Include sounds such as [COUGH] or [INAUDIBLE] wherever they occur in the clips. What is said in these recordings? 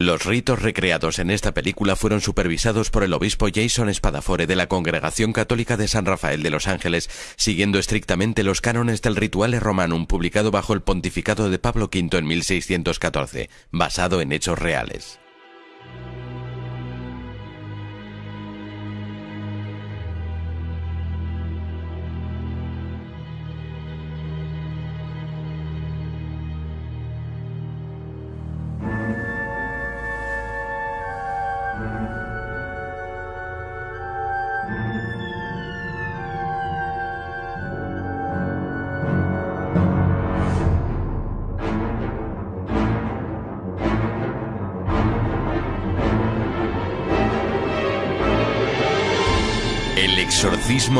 Los ritos recreados en esta película fueron supervisados por el obispo Jason Spadafore de la Congregación Católica de San Rafael de Los Ángeles, siguiendo estrictamente los cánones del Rituale Romanum publicado bajo el pontificado de Pablo V en 1614, basado en hechos reales.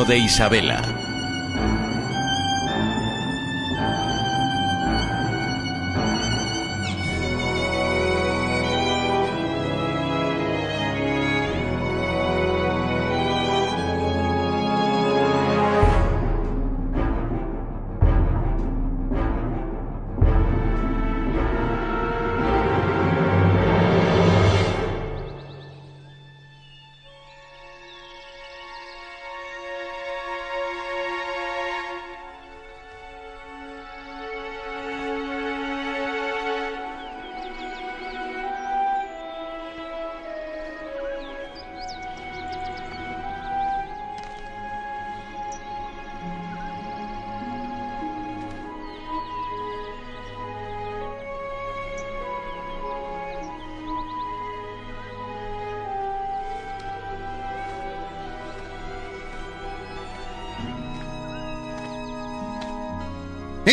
De Isabela.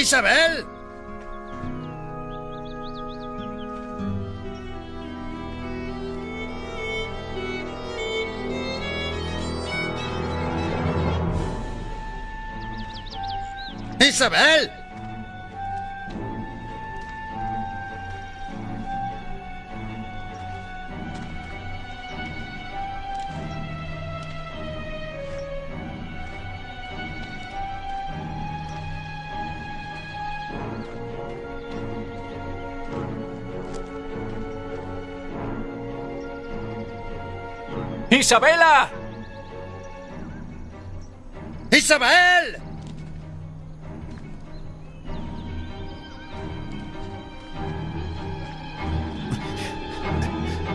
¡Isabel! ¡Isabel! ¡Isabela! ¡Isabel!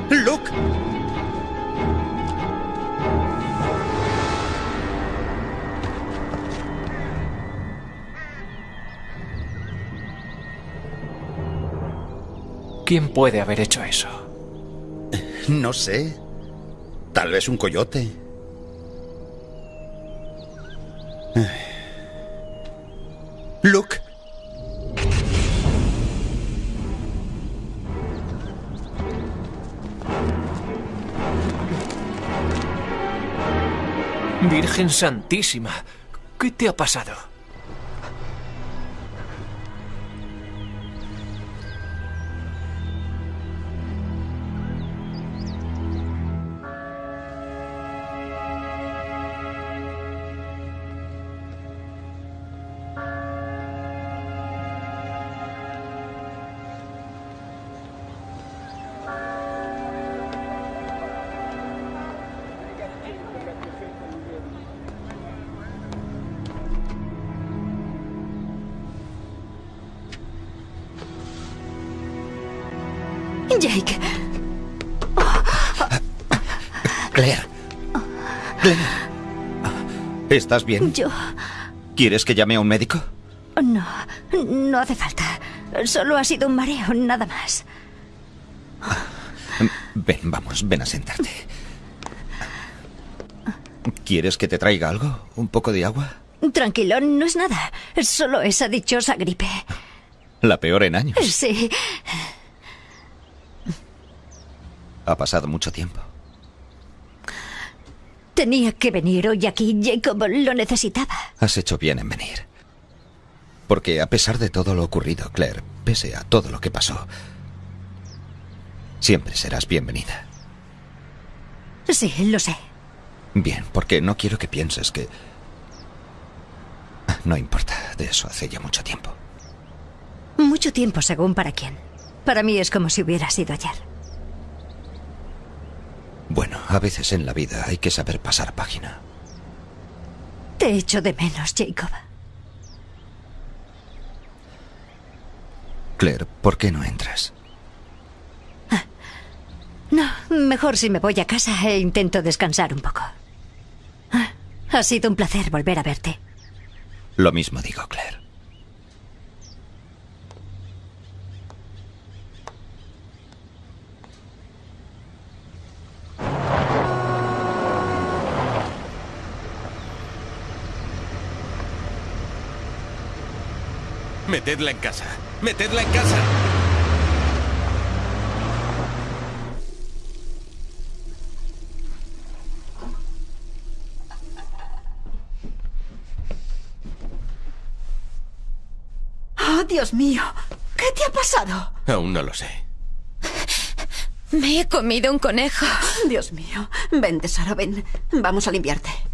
¡Luke! ¿Quién puede haber hecho eso? No sé. Tal vez un coyote. Luke. Virgen Santísima, ¿qué te ha pasado? ¿Estás bien? yo... ¿Quieres que llame a un médico? No, no hace falta. Solo ha sido un mareo, nada más. Ven, vamos, ven a sentarte. ¿Quieres que te traiga algo? ¿Un poco de agua? Tranquilo, no es nada. Es solo esa dichosa gripe. La peor en años. Sí. Ha pasado mucho tiempo. Tenía que venir hoy aquí. Jacob lo necesitaba. Has hecho bien en venir. Porque a pesar de todo lo ocurrido, Claire, pese a todo lo que pasó, siempre serás bienvenida. Sí, lo sé. Bien, porque no quiero que pienses que... No importa, de eso hace ya mucho tiempo. Mucho tiempo según para quién. Para mí es como si hubiera sido ayer. Bueno, a veces en la vida hay que saber pasar página. Te echo de menos, Jacob. Claire, ¿por qué no entras? No, mejor si me voy a casa e intento descansar un poco. Ah, Ha sido un placer volver a verte. Lo mismo digo, Claire. Metedla en casa. Metedla en casa. ¡Oh, Dios mío! ¿Qué te ha pasado? Aún no lo sé. Me he comido un conejo. Dios mío. Ven, tesoro, ven. Vamos a limpiarte.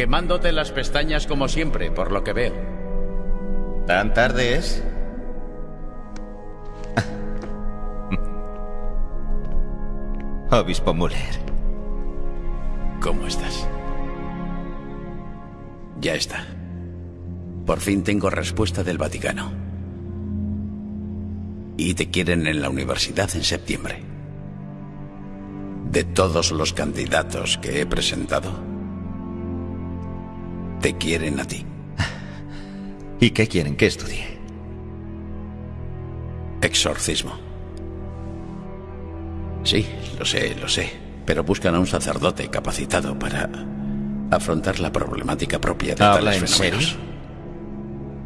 Quemándote las pestañas como siempre, por lo que veo. ¿Tan tarde es? [LAUGHS] Obispo Muller. ¿Cómo estás? Ya está. Por fin tengo respuesta del Vaticano. Y te quieren en la universidad en septiembre. De todos los candidatos que he presentado, te quieren a ti. ¿Y qué quieren que estudie? Exorcismo. Sí, lo sé, lo sé. Pero buscan a un sacerdote capacitado para afrontar la problemática propia de ¿Habla tales en fenómenos. serio?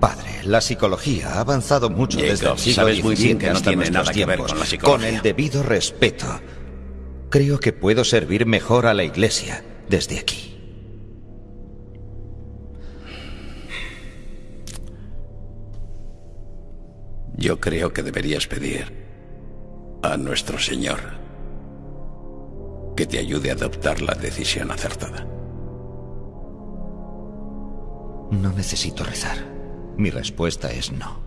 Padre, la psicología ha avanzado mucho Jacob, desde el siglo sabes muy bien que no tiene nada que ver con la psicología. Con el debido respeto, creo que puedo servir mejor a la Iglesia desde aquí. Yo creo que deberías pedir a nuestro Señor que te ayude a adoptar la decisión acertada. No necesito rezar. Mi respuesta es no.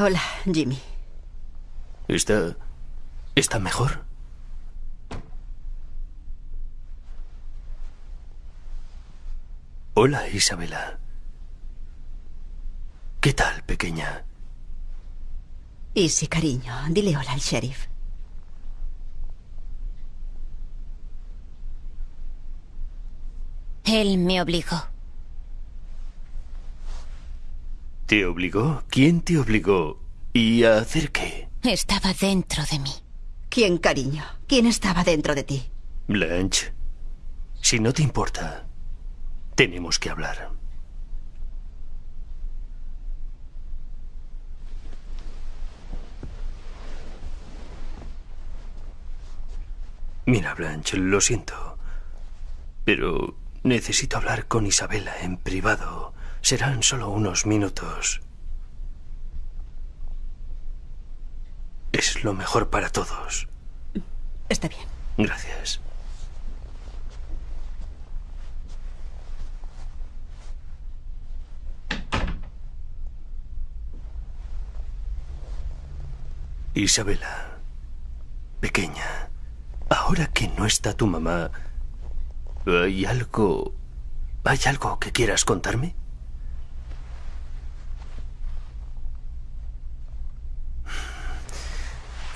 Hola, Jimmy. ¿Está. está mejor? Hola, Isabela. ¿Qué tal, pequeña? Y sí, cariño, dile hola al sheriff. Él me obligó. ¿Te obligó? ¿Quién te obligó? ¿Y a hacer qué? Estaba dentro de mí. ¿Quién, cariño? ¿Quién estaba dentro de ti? Blanche, si no te importa, tenemos que hablar. Mira, Blanche, lo siento, pero necesito hablar con Isabela en privado. Serán solo unos minutos. Es lo mejor para todos. Está bien. Gracias. Isabela, pequeña, ahora que no está tu mamá, ¿Hay algo... ¿Hay algo que quieras contarme?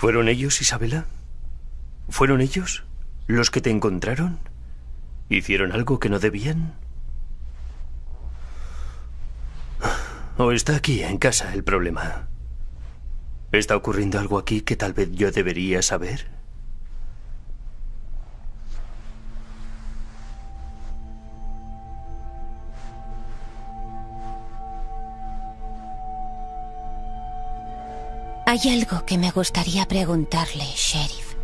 ¿Fueron ellos, Isabela? ¿Fueron ellos los que te encontraron? ¿Hicieron algo que no debían? ¿O está aquí, en casa, el problema? ¿Está ocurriendo algo aquí que tal vez yo debería saber? Hay algo que me gustaría preguntarle, sheriff.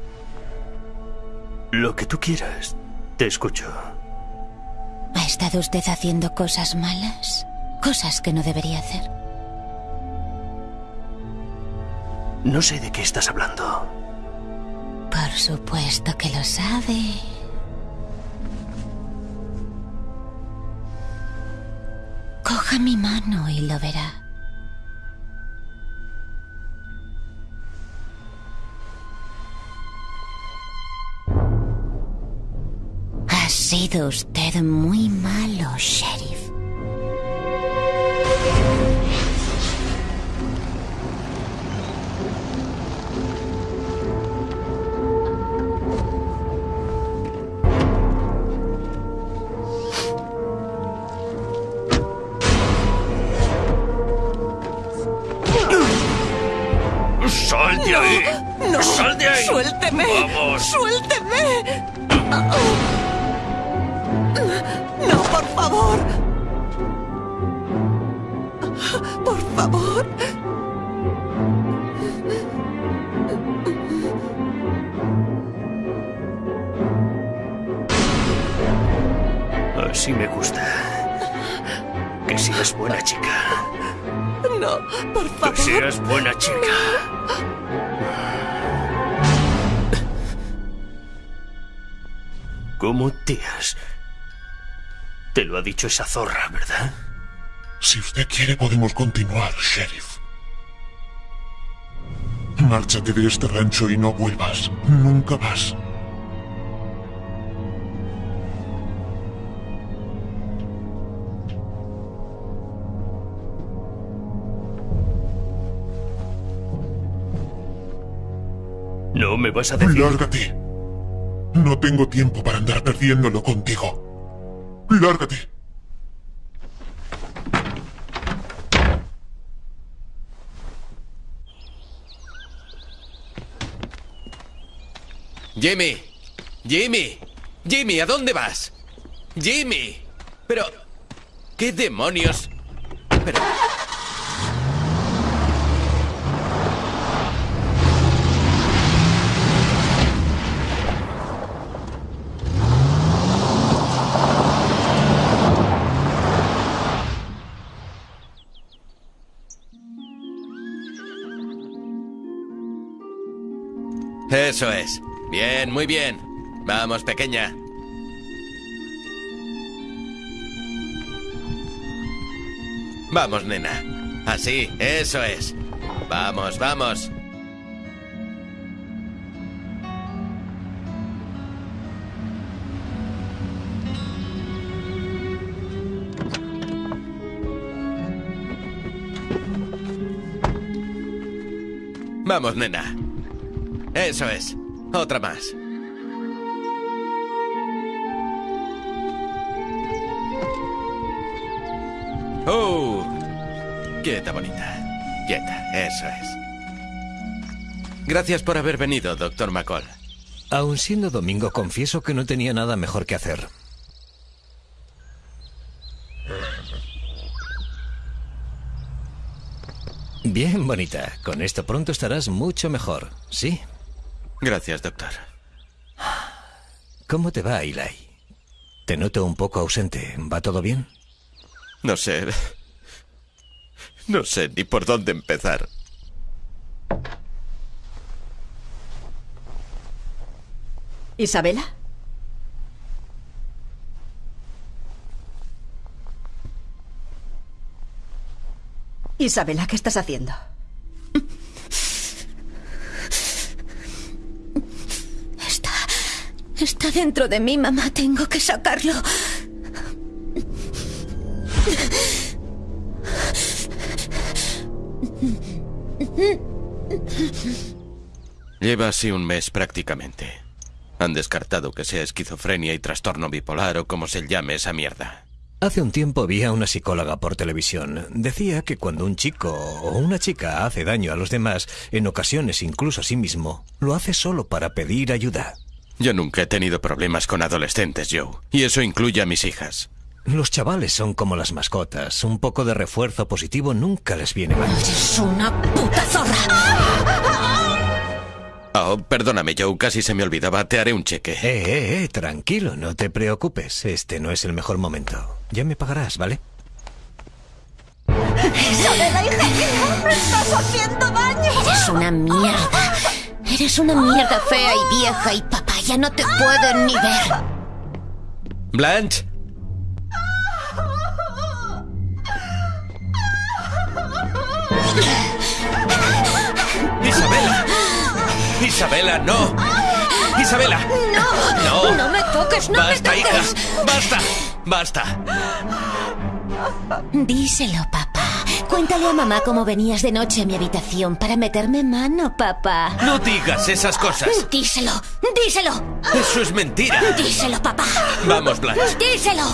Lo que tú quieras. Te escucho. ¿Ha estado usted haciendo cosas malas? Cosas que no debería hacer. No sé de qué estás hablando. Por supuesto que lo sabe. Coja mi mano y lo verá. Sido usted muy malo, sheriff. Esa zorra, ¿verdad? Si usted quiere podemos continuar, sheriff. Márchate de este rancho y no vuelvas. Nunca más. No me vas a decir... Lárgate. No tengo tiempo para andar perdiéndolo contigo. Lárgate. Jimmy, Jimmy, Jimmy, ¿a dónde vas? Jimmy, pero... ¿Qué demonios? Pero... Eso es. Bien, muy bien. Vamos, pequeña. Vamos, nena. Así, eso es. Vamos, vamos. Vamos, nena. Eso es. Otra más. ¡Oh! Quieta, bonita. Quieta, eso es. Gracias por haber venido, doctor McCall. Aun siendo domingo, confieso que no tenía nada mejor que hacer. Bien, bonita. Con esto pronto estarás mucho mejor, ¿sí? Gracias, doctor. ¿Cómo te va, Eli? Te noto un poco ausente. ¿Va todo bien? No sé. No sé ni por dónde empezar. ¿Isabela? Isabela, ¿qué estás haciendo? Está dentro de mí, mamá. Tengo que sacarlo. Lleva así un mes prácticamente. Han descartado que sea esquizofrenia y trastorno bipolar o como se llame esa mierda. Hace un tiempo vi a una psicóloga por televisión. Decía que cuando un chico o una chica hace daño a los demás, en ocasiones incluso a sí mismo, lo hace solo para pedir ayuda. Yo nunca he tenido problemas con adolescentes, Joe. Y eso incluye a mis hijas. Los chavales son como las mascotas. Un poco de refuerzo positivo nunca les viene mal. ¡Eres una puta zorra! Oh, perdóname, Joe, casi se me olvidaba. Te haré un cheque. Eh, eh, eh, tranquilo, no te preocupes. Este no es el mejor momento. Ya me pagarás, ¿vale? ¡Isabela, hija mía! ¡Me estás haciendo daño! Eres una mierda. Eres una mierda fea y vieja y papá ya no te pueden ni ver. Blanche. Isabela. Isabela, no. Isabela. No. No. No me toques, no Basta, me hija. toques. Basta. Basta. Díselo, papá. Cuéntale a mamá cómo venías de noche a mi habitación para meterme mano, papá. No digas esas cosas. Díselo, díselo, Eso es mentira. díselo, papá. Vamos, Blanche. Díselo.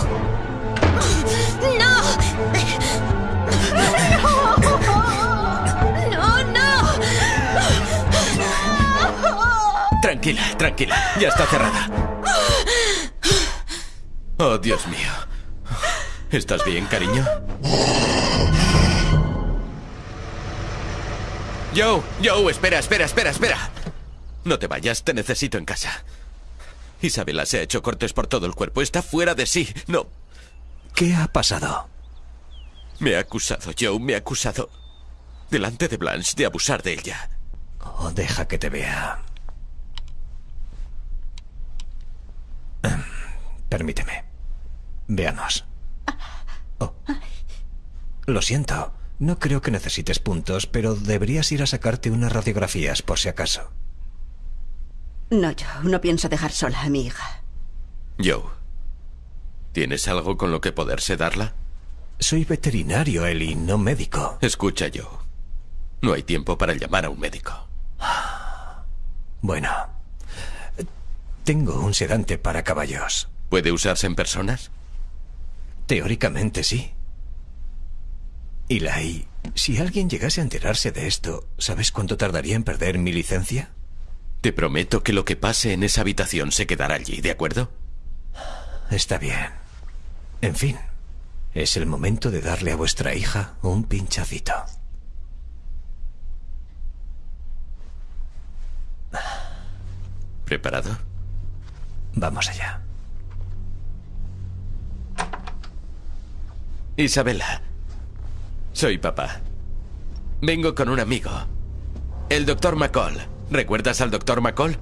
No. No, no. Tranquila, tranquila. Ya está cerrada. Oh, Dios mío. ¿Estás bien, cariño? Joe, Joe, espera, espera, espera, espera. No te vayas, te necesito en casa. Isabela se ha hecho cortes por todo el cuerpo. Está fuera de sí. No. ¿Qué ha pasado? Me ha acusado, Joe, me ha acusado. Delante de Blanche de abusar de ella. Oh, deja que te vea. Em, Permíteme. Veamos. Oh. Lo siento. No creo que necesites puntos, pero deberías ir a sacarte unas radiografías por si acaso. No, yo no pienso dejar sola a mi hija. Joe, ¿tienes algo con lo que poder sedarla? Soy veterinario, Eli, no médico. Escucha, Joe. No hay tiempo para llamar a un médico. Bueno. Tengo un sedante para caballos. ¿Puede usarse en personas? Teóricamente sí. Eli, si alguien llegase a enterarse de esto, ¿sabes cuánto tardaría en perder mi licencia? Te prometo que lo que pase en esa habitación se quedará allí, ¿de acuerdo? Está bien. En fin, es el momento de darle a vuestra hija un pinchacito. ¿Preparado? Vamos allá. Isabela, soy papá. Vengo con un amigo. El doctor McCall. ¿Recuerdas al doctor McCall?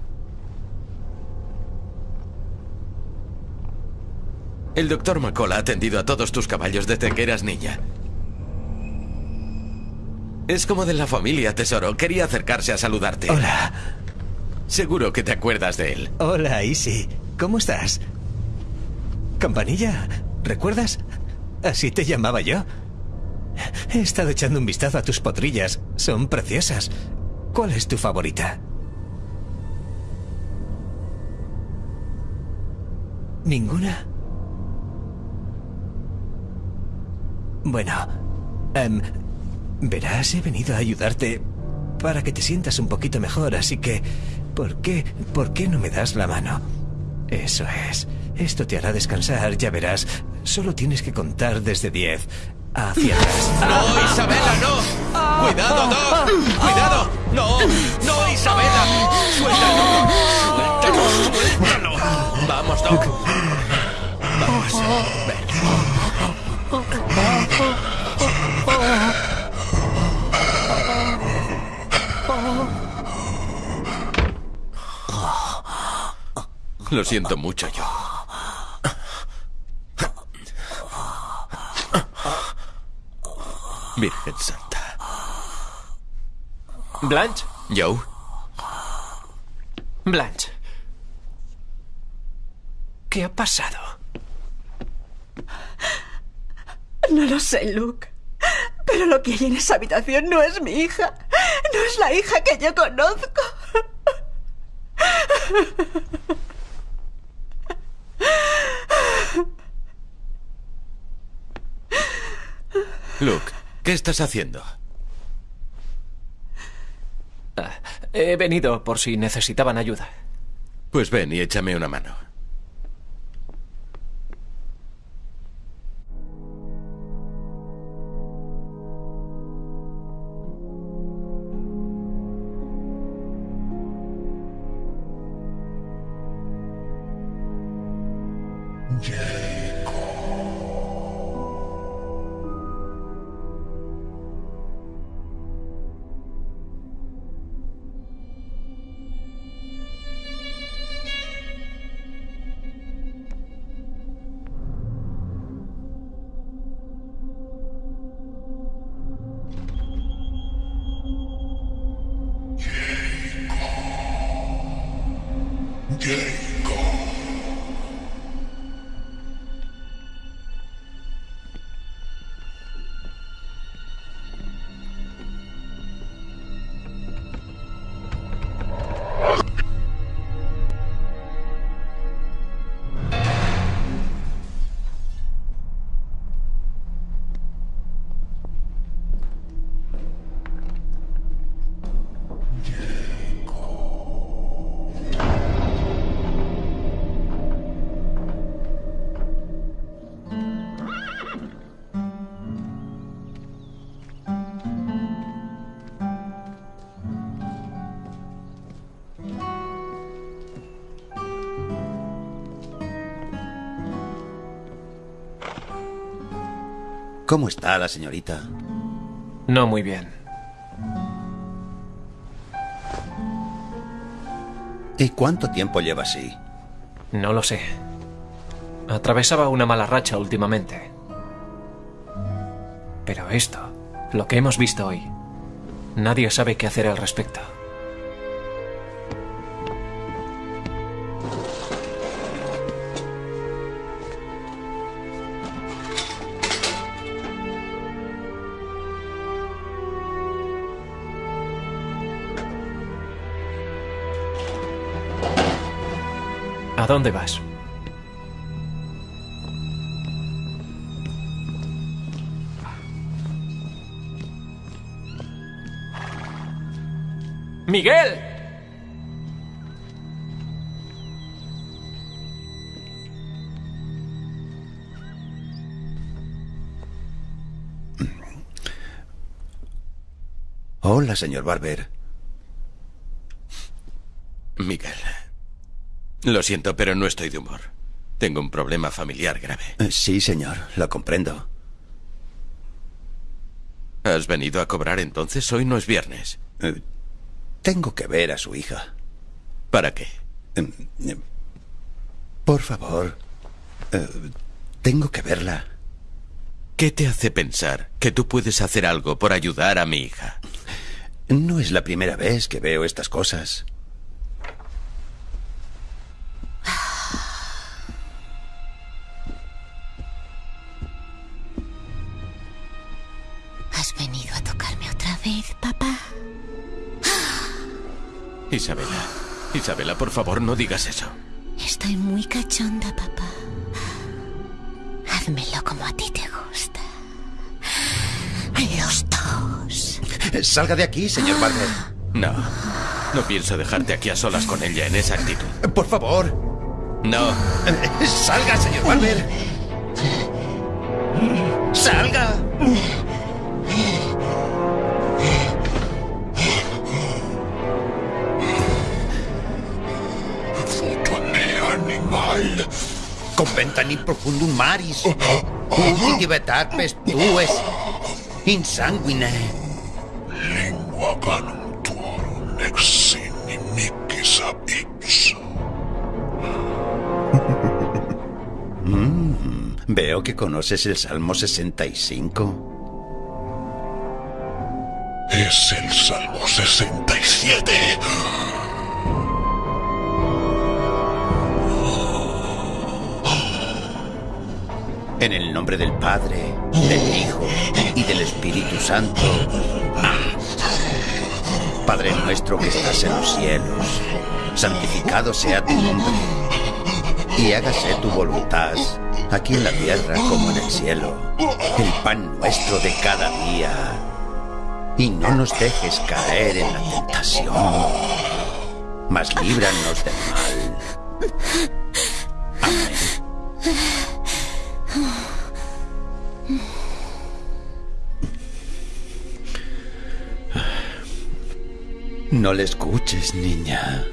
El doctor McCall ha atendido a todos tus caballos desde que eras niña. Es como de la familia, tesoro. Quería acercarse a saludarte. Hola. Seguro que te acuerdas de él. Hola, Isi. ¿Cómo estás? Campanilla, ¿recuerdas? Así te llamaba yo. He estado echando un vistazo a tus potrillas. Son preciosas. ¿Cuál es tu favorita? ¿Ninguna? Bueno, em, verás, he venido a ayudarte para que te sientas un poquito mejor, así que, ¿por qué, por qué no me das la mano? Eso es. Esto te hará descansar, ya verás. Solo tienes que contar desde 10 ¡No, Isabela, no! ¡Cuidado, Doc! ¡Cuidado! ¡No! ¡No, Isabela! ¡Suéltalo! ¡Suéltalo! ¡Suéltalo! ¡Vamos, Doc! Vamos. Ven. Lo siento mucho, yo. Virgen Santa. Blanche, Joe, Blanche. ¿Qué ha pasado? No lo sé, Luke. Pero lo que hay en esa habitación no es mi hija. No es la hija que yo conozco. Luke, ¿qué estás haciendo? Ah, he venido por si necesitaban ayuda. Pues ven y échame una mano. ¿Cómo está la señorita? No muy bien. ¿Y cuánto tiempo lleva así? No lo sé. Atravesaba una mala racha últimamente. Pero esto, lo que hemos visto hoy, nadie sabe qué hacer al respecto. Dónde vas? ¡Miguel! Hola, señor Barber. Miguel. Lo siento, pero no estoy de humor. Tengo un problema familiar grave. Eh, Sí, señor, lo comprendo. ¿Has venido a cobrar entonces? Hoy no es viernes. Eh, Tengo que ver a su hija. ¿Para qué? Em, em, Por favor. Eh, Tengo que verla. ¿Qué te hace pensar que tú puedes hacer algo por ayudar a mi hija? No es la primera vez que veo estas cosas. Isabela. Isabela, por favor, no digas eso. Estoy muy cachonda, papá. Házmelo como a ti te gusta. Los dos. Salga de aquí, señor Barber. No. No pienso dejarte aquí a solas con ella en esa actitud. Por favor. No. Salga, señor Barber. Salga. Conventa in profundum maris. Ubi divetar pestues. Insanguine. Lingua canum tuorum ex inimicis ab ipso. Mm, veo que conoces el Salmo 65. Es el Salmo 67. En el nombre del Padre, del Hijo y del Espíritu Santo. Padre nuestro que estás en los cielos, santificado sea tu nombre. Y hágase tu voluntad, aquí en la tierra como en el cielo. El pan nuestro de cada día. Y no nos dejes caer en la tentación, mas líbranos del mal. No le escuches, niña.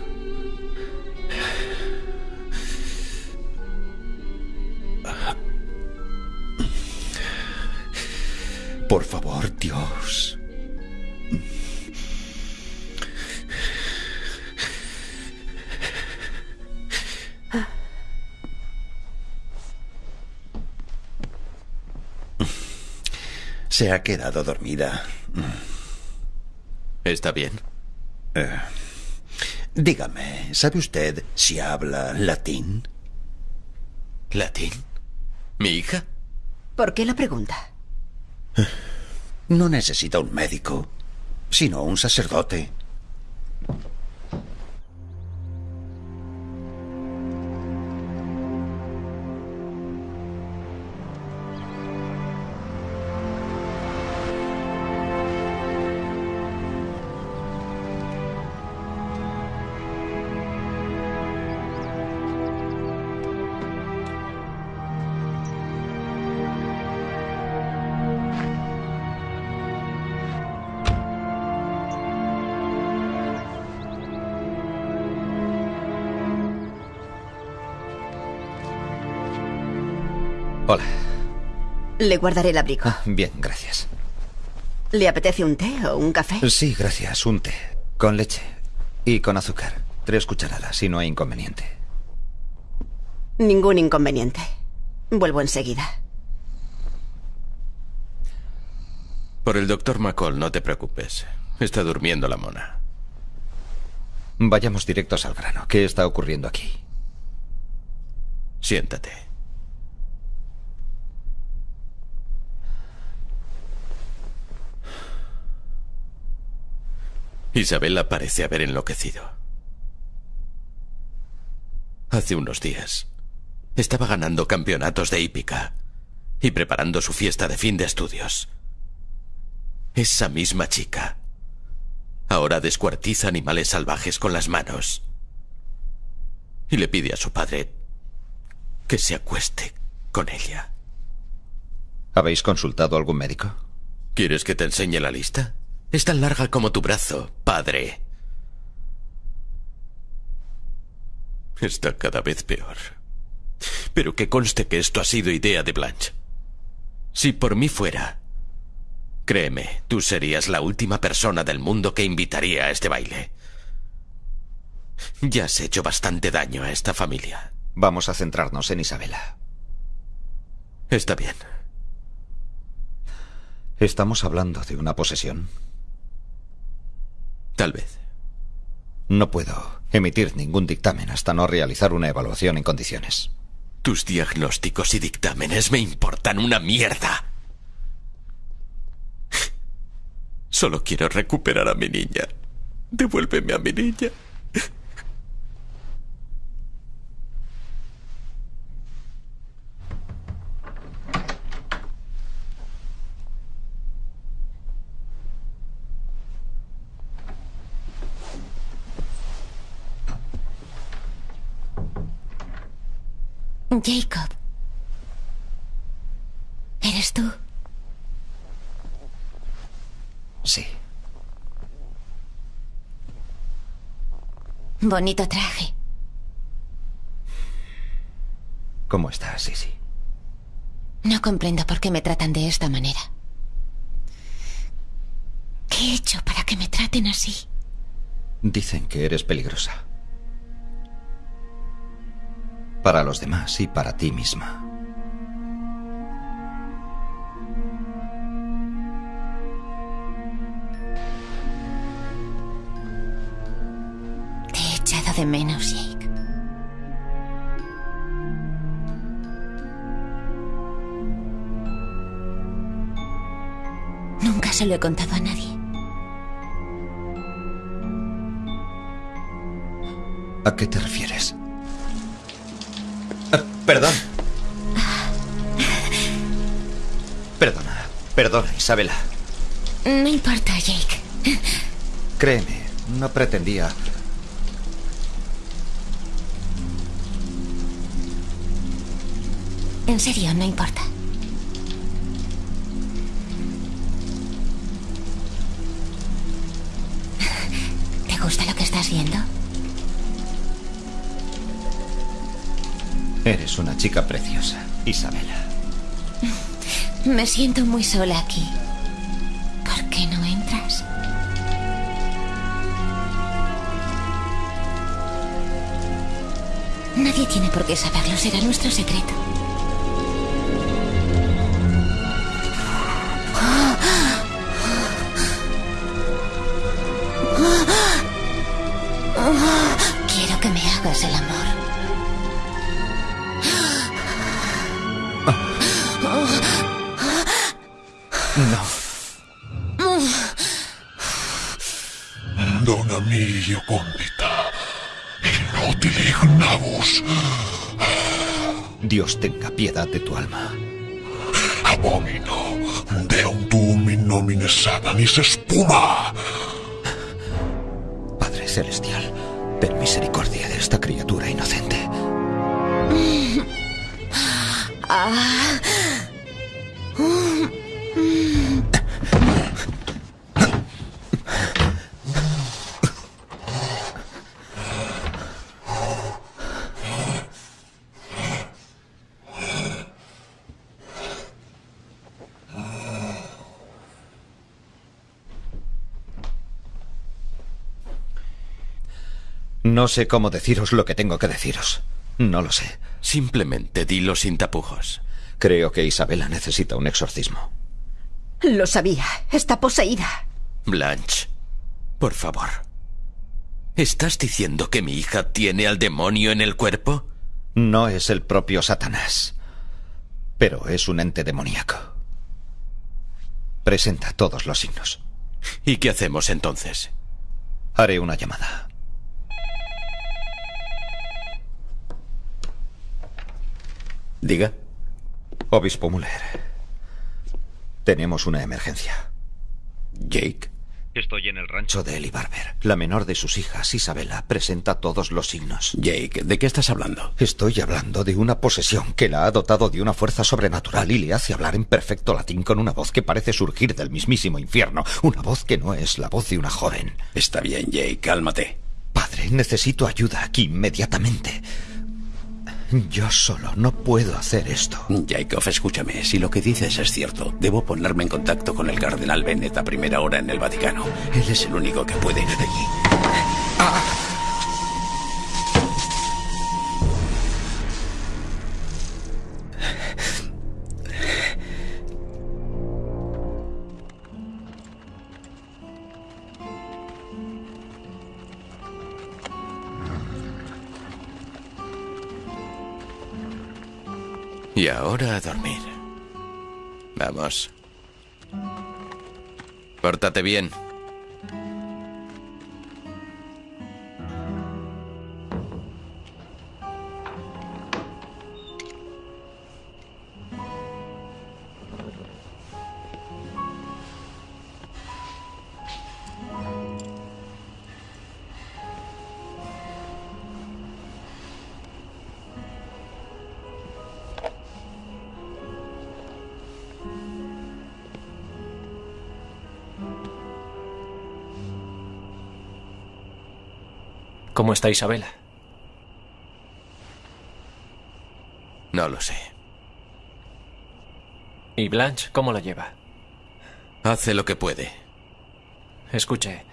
Por favor, Dios. Se ha quedado dormida. ¿Está bien? Eh, dígame, ¿sabe usted si habla latín? ¿Latín? ¿Mi hija? ¿Por qué la pregunta? No necesita un médico, sino un sacerdote. Le guardaré el abrigo. Ah, bien, gracias. ¿Le apetece un té o un café? Sí, gracias. Un té. Con leche. Y con azúcar. Tres cucharadas, si no hay inconveniente. Ningún inconveniente. Vuelvo enseguida. Por el doctor McCall, no te preocupes. Está durmiendo la mona. Vayamos directos al grano. ¿Qué está ocurriendo aquí? Siéntate. Isabela parece haber enloquecido. Hace unos días estaba ganando campeonatos de hípica y preparando su fiesta de fin de estudios. Esa misma chica ahora descuartiza animales salvajes con las manos y le pide a su padre que se acueste con ella. ¿Habéis consultado a algún médico? ¿Quieres que te enseñe la lista? Es tan larga como tu brazo, padre. Está cada vez peor. Pero que conste que esto ha sido idea de Blanche. Si por mí fuera, créeme, tú serías la última persona del mundo que invitaría a este baile. Ya has hecho bastante daño a esta familia. Vamos a centrarnos en Isabela. Está bien. ¿Estamos hablando de una posesión? Tal vez. No puedo emitir ningún dictamen hasta no realizar una evaluación en condiciones. Tus diagnósticos y dictámenes me importan una mierda. Solo quiero recuperar a mi niña. Devuélveme a mi niña. Jacob. ¿Eres tú? Sí. Bonito traje. ¿Cómo estás, Sisi? No comprendo por qué me tratan de esta manera. ¿Qué he hecho para que me traten así? Dicen que eres peligrosa para los demás y para ti misma. Te he echado de menos, Jake. Nunca se lo he contado a nadie. ¿A qué te refieres? Perdón. Perdona, perdona, Isabela. No importa, Jake. Créeme, no pretendía. En serio, no importa. ¿Te gusta lo que estás viendo? Eres una chica preciosa, Isabela. [LAUGHS] Me siento muy sola aquí. ¿Por qué no entras? Nadie tiene por qué saberlo, será nuestro secreto. Dios tenga piedad de tu alma. Abomino. Deum tuum in nomine satanis espuma. No sé cómo deciros lo que tengo que deciros. No lo sé. Simplemente dilo sin tapujos. Creo que Isabela necesita un exorcismo. Lo sabía. Está poseída. Blanche, por favor. ¿Estás diciendo que mi hija tiene al demonio en el cuerpo? No es el propio Satanás, pero es un ente demoníaco. Presenta todos los signos. ¿Y qué hacemos entonces? Haré una llamada. Diga. Obispo Muller. Tenemos una emergencia. Jake. Estoy en el rancho de Eli Barber. La menor de sus hijas, Isabela, presenta todos los signos. Jake, ¿de qué estás hablando? Estoy hablando de una posesión que la ha dotado de una fuerza sobrenatural y le hace hablar en perfecto latín con una voz que parece surgir del mismísimo infierno. Una voz que no es la voz de una joven. Está bien, Jake, cálmate. Padre, necesito ayuda aquí inmediatamente. Yo solo no puedo hacer esto. Jacob, escúchame. Si lo que dices es cierto, debo ponerme en contacto con el cardenal Bennett a primera hora en el Vaticano. Él es el único que puede ahora a dormir. Vamos. Pórtate bien. ¿Cómo está Isabela? No lo sé. ¿Y Blanche cómo la lleva? Hace lo que puede. Escuche,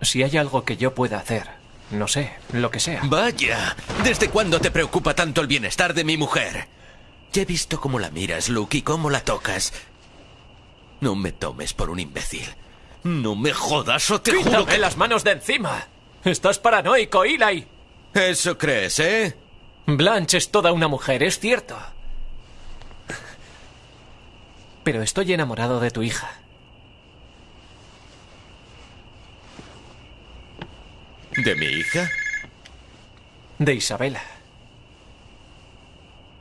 si hay algo que yo pueda hacer, no sé, lo que sea. Vaya, ¿desde cuándo te preocupa tanto el bienestar de mi mujer? Ya he visto cómo la miras, Luke, y cómo la tocas. No me tomes por un imbécil. No me jodas o te juro ¡Quítame que... las manos de encima! Estás paranoico, Eli. Eso crees, ¿eh? Blanche es toda una mujer, es cierto. Pero estoy enamorado de tu hija. ¿De mi hija? De Isabela.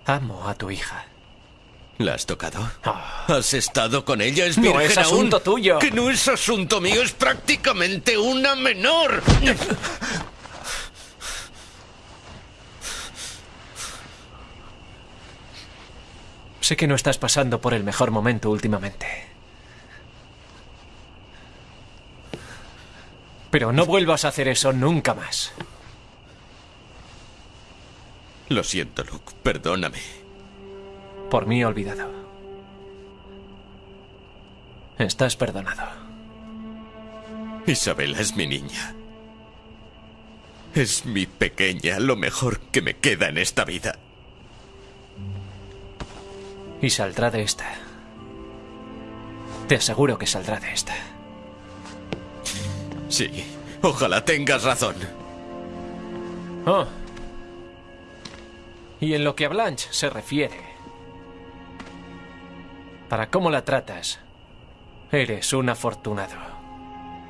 Amo a tu hija. ¿La has tocado? ¿Has estado con ella? ¿Es No es aún? asunto tuyo. Que no es asunto mío, es prácticamente una menor. Sé que no estás pasando por el mejor momento últimamente. Pero no vuelvas a hacer eso nunca más. Lo siento, Luke. Perdóname. Por mí olvidado. Estás perdonado. Isabela es mi niña. Es mi pequeña, lo mejor que me queda en esta vida. Y saldrá de esta. Te aseguro que saldrá de esta. Sí, ojalá tengas razón. Oh. Y en lo que a Blanche se refiere, para cómo la tratas, eres un afortunado.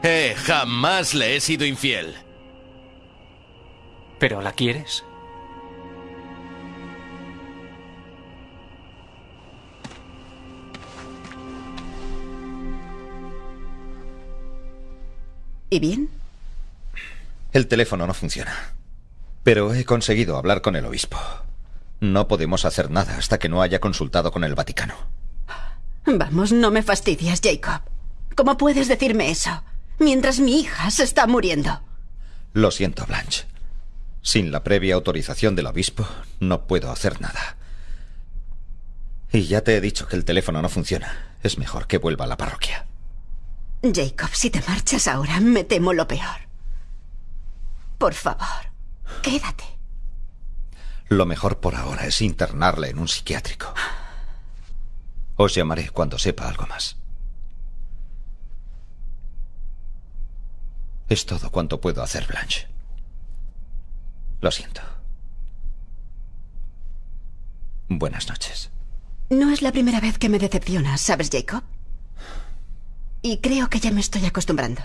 Eh, jamás le he sido infiel. ¿Pero la quieres? ¿Y bien? El teléfono no funciona. Pero he conseguido hablar con el obispo. No podemos hacer nada hasta que no haya consultado con el Vaticano. Vamos, no me fastidias, Jacob. ¿Cómo puedes decirme eso? Mientras mi hija se está muriendo. Lo siento, Blanche. Sin la previa autorización del obispo, no puedo hacer nada. Y ya te he dicho que el teléfono no funciona. Es mejor que vuelva a la parroquia. Jacob, si te marchas ahora, me temo lo peor. Por favor, quédate. Lo mejor por ahora es internarla en un psiquiátrico. Os llamaré cuando sepa algo más. Es todo cuanto puedo hacer, Blanche. Lo siento. Buenas noches. No es la primera vez que me decepcionas, ¿sabes, Jacob? Y creo que ya me estoy acostumbrando.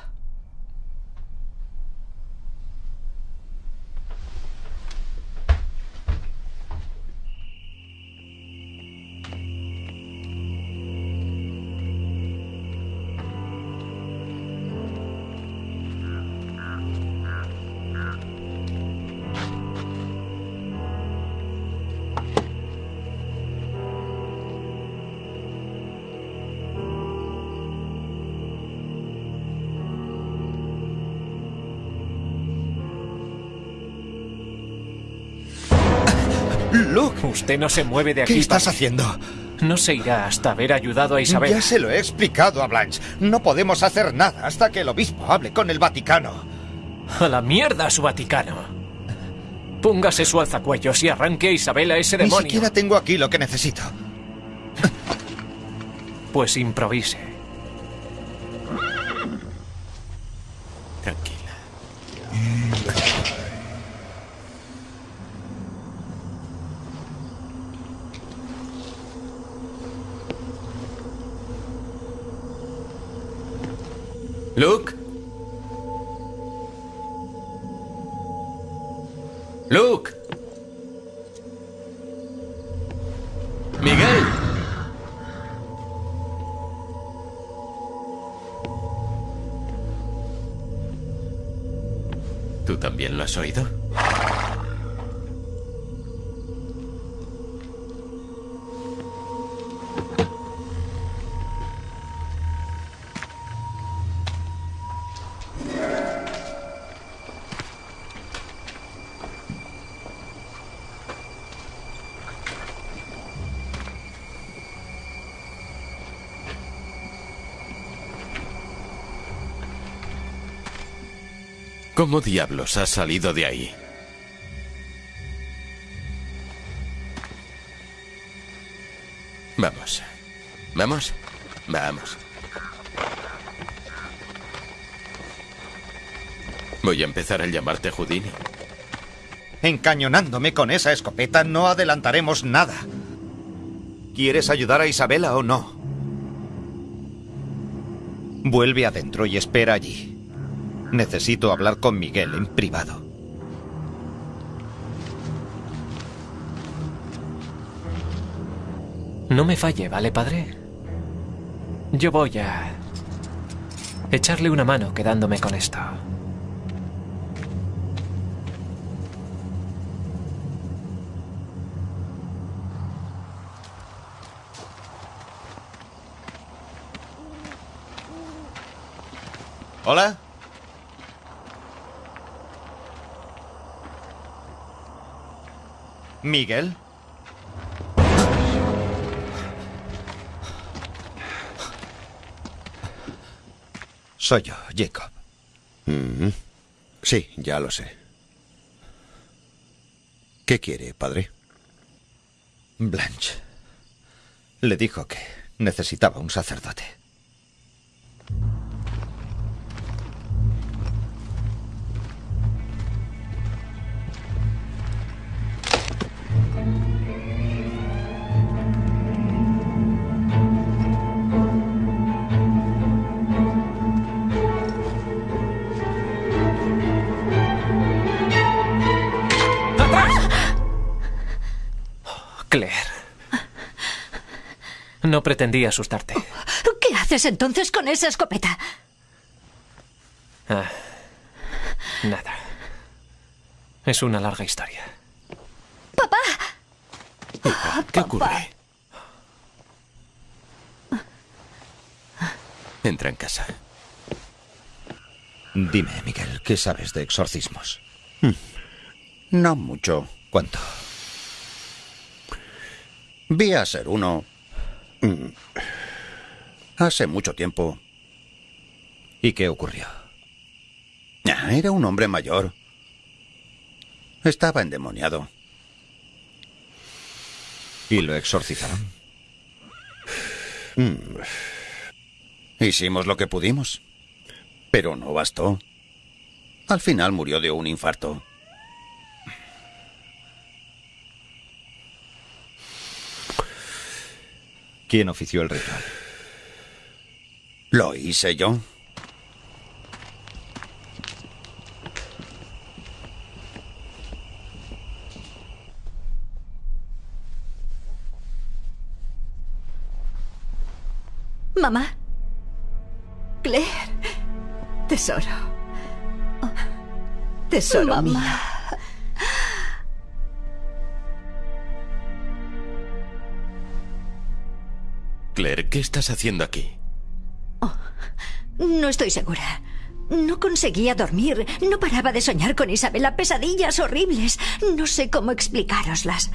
No se mueve de aquí. ¿Qué estás haciendo? No se irá hasta haber ayudado a Isabel. Ya se lo he explicado a Blanche. No podemos hacer nada hasta que el obispo hable con el Vaticano. A la mierda su Vaticano. Póngase su alzacuellos y arranque a Isabel a ese Ni demonio. siquiera tengo aquí lo que necesito. Pues improvise. También lo has oído? ¿Cómo diablos has salido de ahí? Vamos. ¿Vamos? Vamos. Voy a empezar a llamarte Houdini. Encañonándome con esa escopeta no adelantaremos nada. ¿Quieres ayudar a Isabela o no? Vuelve adentro y espera allí. Necesito hablar con Miguel en privado. No me falle, ¿vale, padre? Yo voy a echarle una mano quedándome con esto. ¿Hola? ¿Miguel? Soy yo, Jacob. Mm, Sí, ya lo sé. ¿Qué quiere, padre? Blanche. Le dijo que necesitaba un sacerdote. No pretendía asustarte. ¿Qué haces entonces con esa escopeta? Ah, nada. Es una larga historia. ¡Papá! ¿Qué ocurre? Entra en casa. Dime, Miguel, ¿qué sabes de exorcismos? No mucho. ¿Cuánto? Vi a ser uno. Mm, Hace mucho tiempo. ¿Y qué ocurrió? Era un hombre mayor. Estaba endemoniado. ¿Y lo exorcizaron? Mm. Hicimos lo que pudimos. Pero no bastó. Al final murió de un infarto. ¿Quién ofició el ritual? Lo hice yo. Mamá. Claire. Tesoro. Tesoro Mamá. mío. Claire, ¿qué estás haciendo aquí? No estoy segura. No conseguía dormir. No paraba de soñar con Isabela. Pesadillas horribles. No sé cómo explicároslas.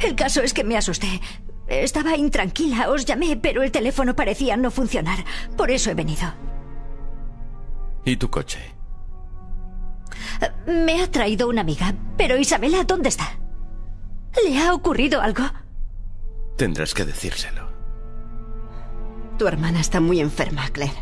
El caso es que me asusté. Estaba intranquila. Os llamé, pero el teléfono parecía no funcionar. Por eso he venido. ¿Y tu coche? Me ha traído una amiga. Pero Isabela, ¿dónde está? ¿Le ha ocurrido algo? Tendrás que decírselo. Tu hermana está muy enferma, Claire.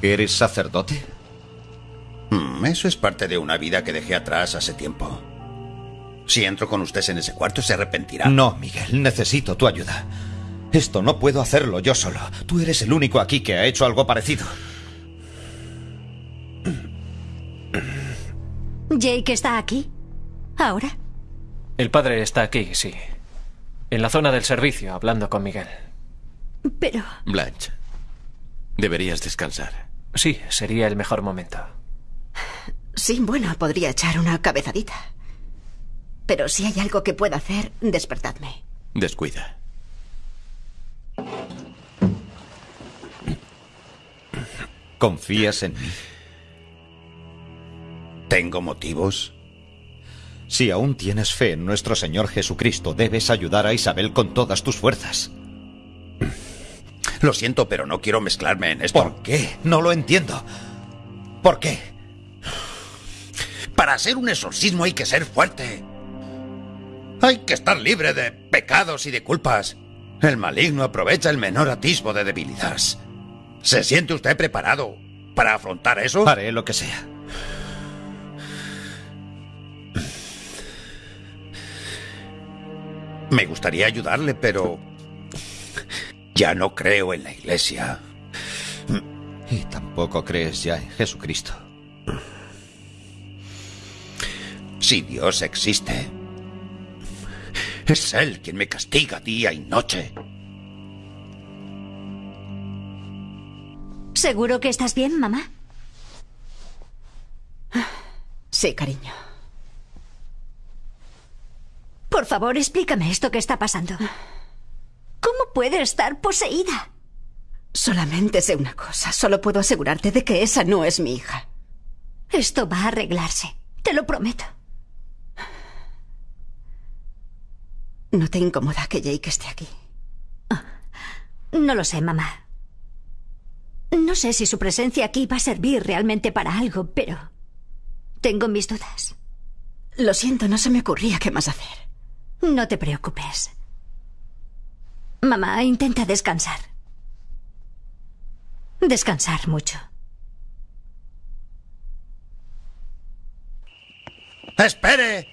¿Eres sacerdote? Mm, Eso es parte de una vida que dejé atrás hace tiempo. Si entro con ustedes en ese cuarto, se arrepentirá. No, Miguel, necesito tu ayuda. Esto no puedo hacerlo yo solo. Tú eres el único aquí que ha hecho algo parecido. Jake está aquí. ¿Ahora? El padre está aquí, sí. En la zona del servicio, hablando con Miguel. Pero... Blanche, deberías descansar. Sí, sería el mejor momento. Sí, bueno, podría echar una cabezadita. Pero si hay algo que pueda hacer, despertadme. Descuida. ¿Confías en mí? ¿Tengo motivos? Si aún tienes fe en nuestro Señor Jesucristo, debes ayudar a Isabel con todas tus fuerzas. Lo siento, pero no quiero mezclarme en esto. ¿Por qué? No lo entiendo. ¿Por qué? Para hacer un exorcismo hay que ser fuerte. Hay que estar libre de pecados y de culpas. El maligno aprovecha el menor atisbo de debilidad. ¿Se siente usted preparado para afrontar eso? Haré lo que sea. Me gustaría ayudarle, pero... Ya no creo en la iglesia. Y tampoco crees ya en Jesucristo. Si Dios existe, es Él quien me castiga día y noche. ¿Seguro que estás bien, mamá? Sí, cariño. Por favor, explícame esto que está pasando. ¿Cómo puede estar poseída? Solamente sé una cosa. Solo puedo asegurarte de que esa no es mi hija. Esto va a arreglarse. Te lo prometo. ¿No te incomoda que Jake esté aquí? No lo sé, mamá. No sé si su presencia aquí va a servir realmente para algo, pero tengo mis dudas. Lo siento, no se me ocurría qué más hacer. No te preocupes. Mamá, intenta descansar. Descansar mucho. ¡Espere!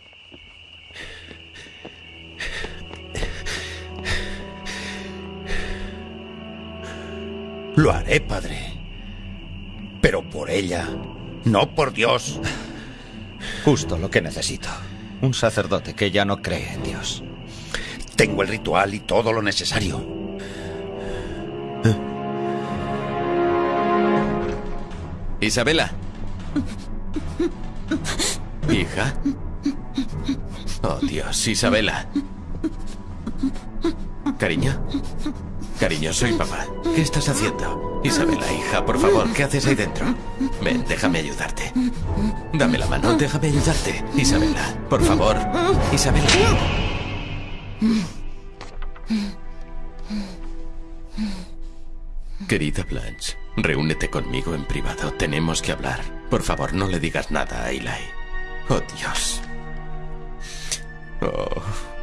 Lo haré, padre. Pero por ella, no por Dios. Justo lo que necesito. Un sacerdote que ya no cree en Dios. Tengo el ritual y todo lo necesario. Isabela. Hija. Oh, Dios, Isabela. Cariño. Cariño, soy papá. ¿Qué estás haciendo? Isabela, hija, por favor, ¿qué haces ahí dentro? Ven, déjame ayudarte. Dame la mano, déjame ayudarte. Isabela, por favor. Isabela. Querida Blanche, reúnete conmigo en privado. Tenemos que hablar. Por favor, no le digas nada a Eli. Oh, Dios. Oh.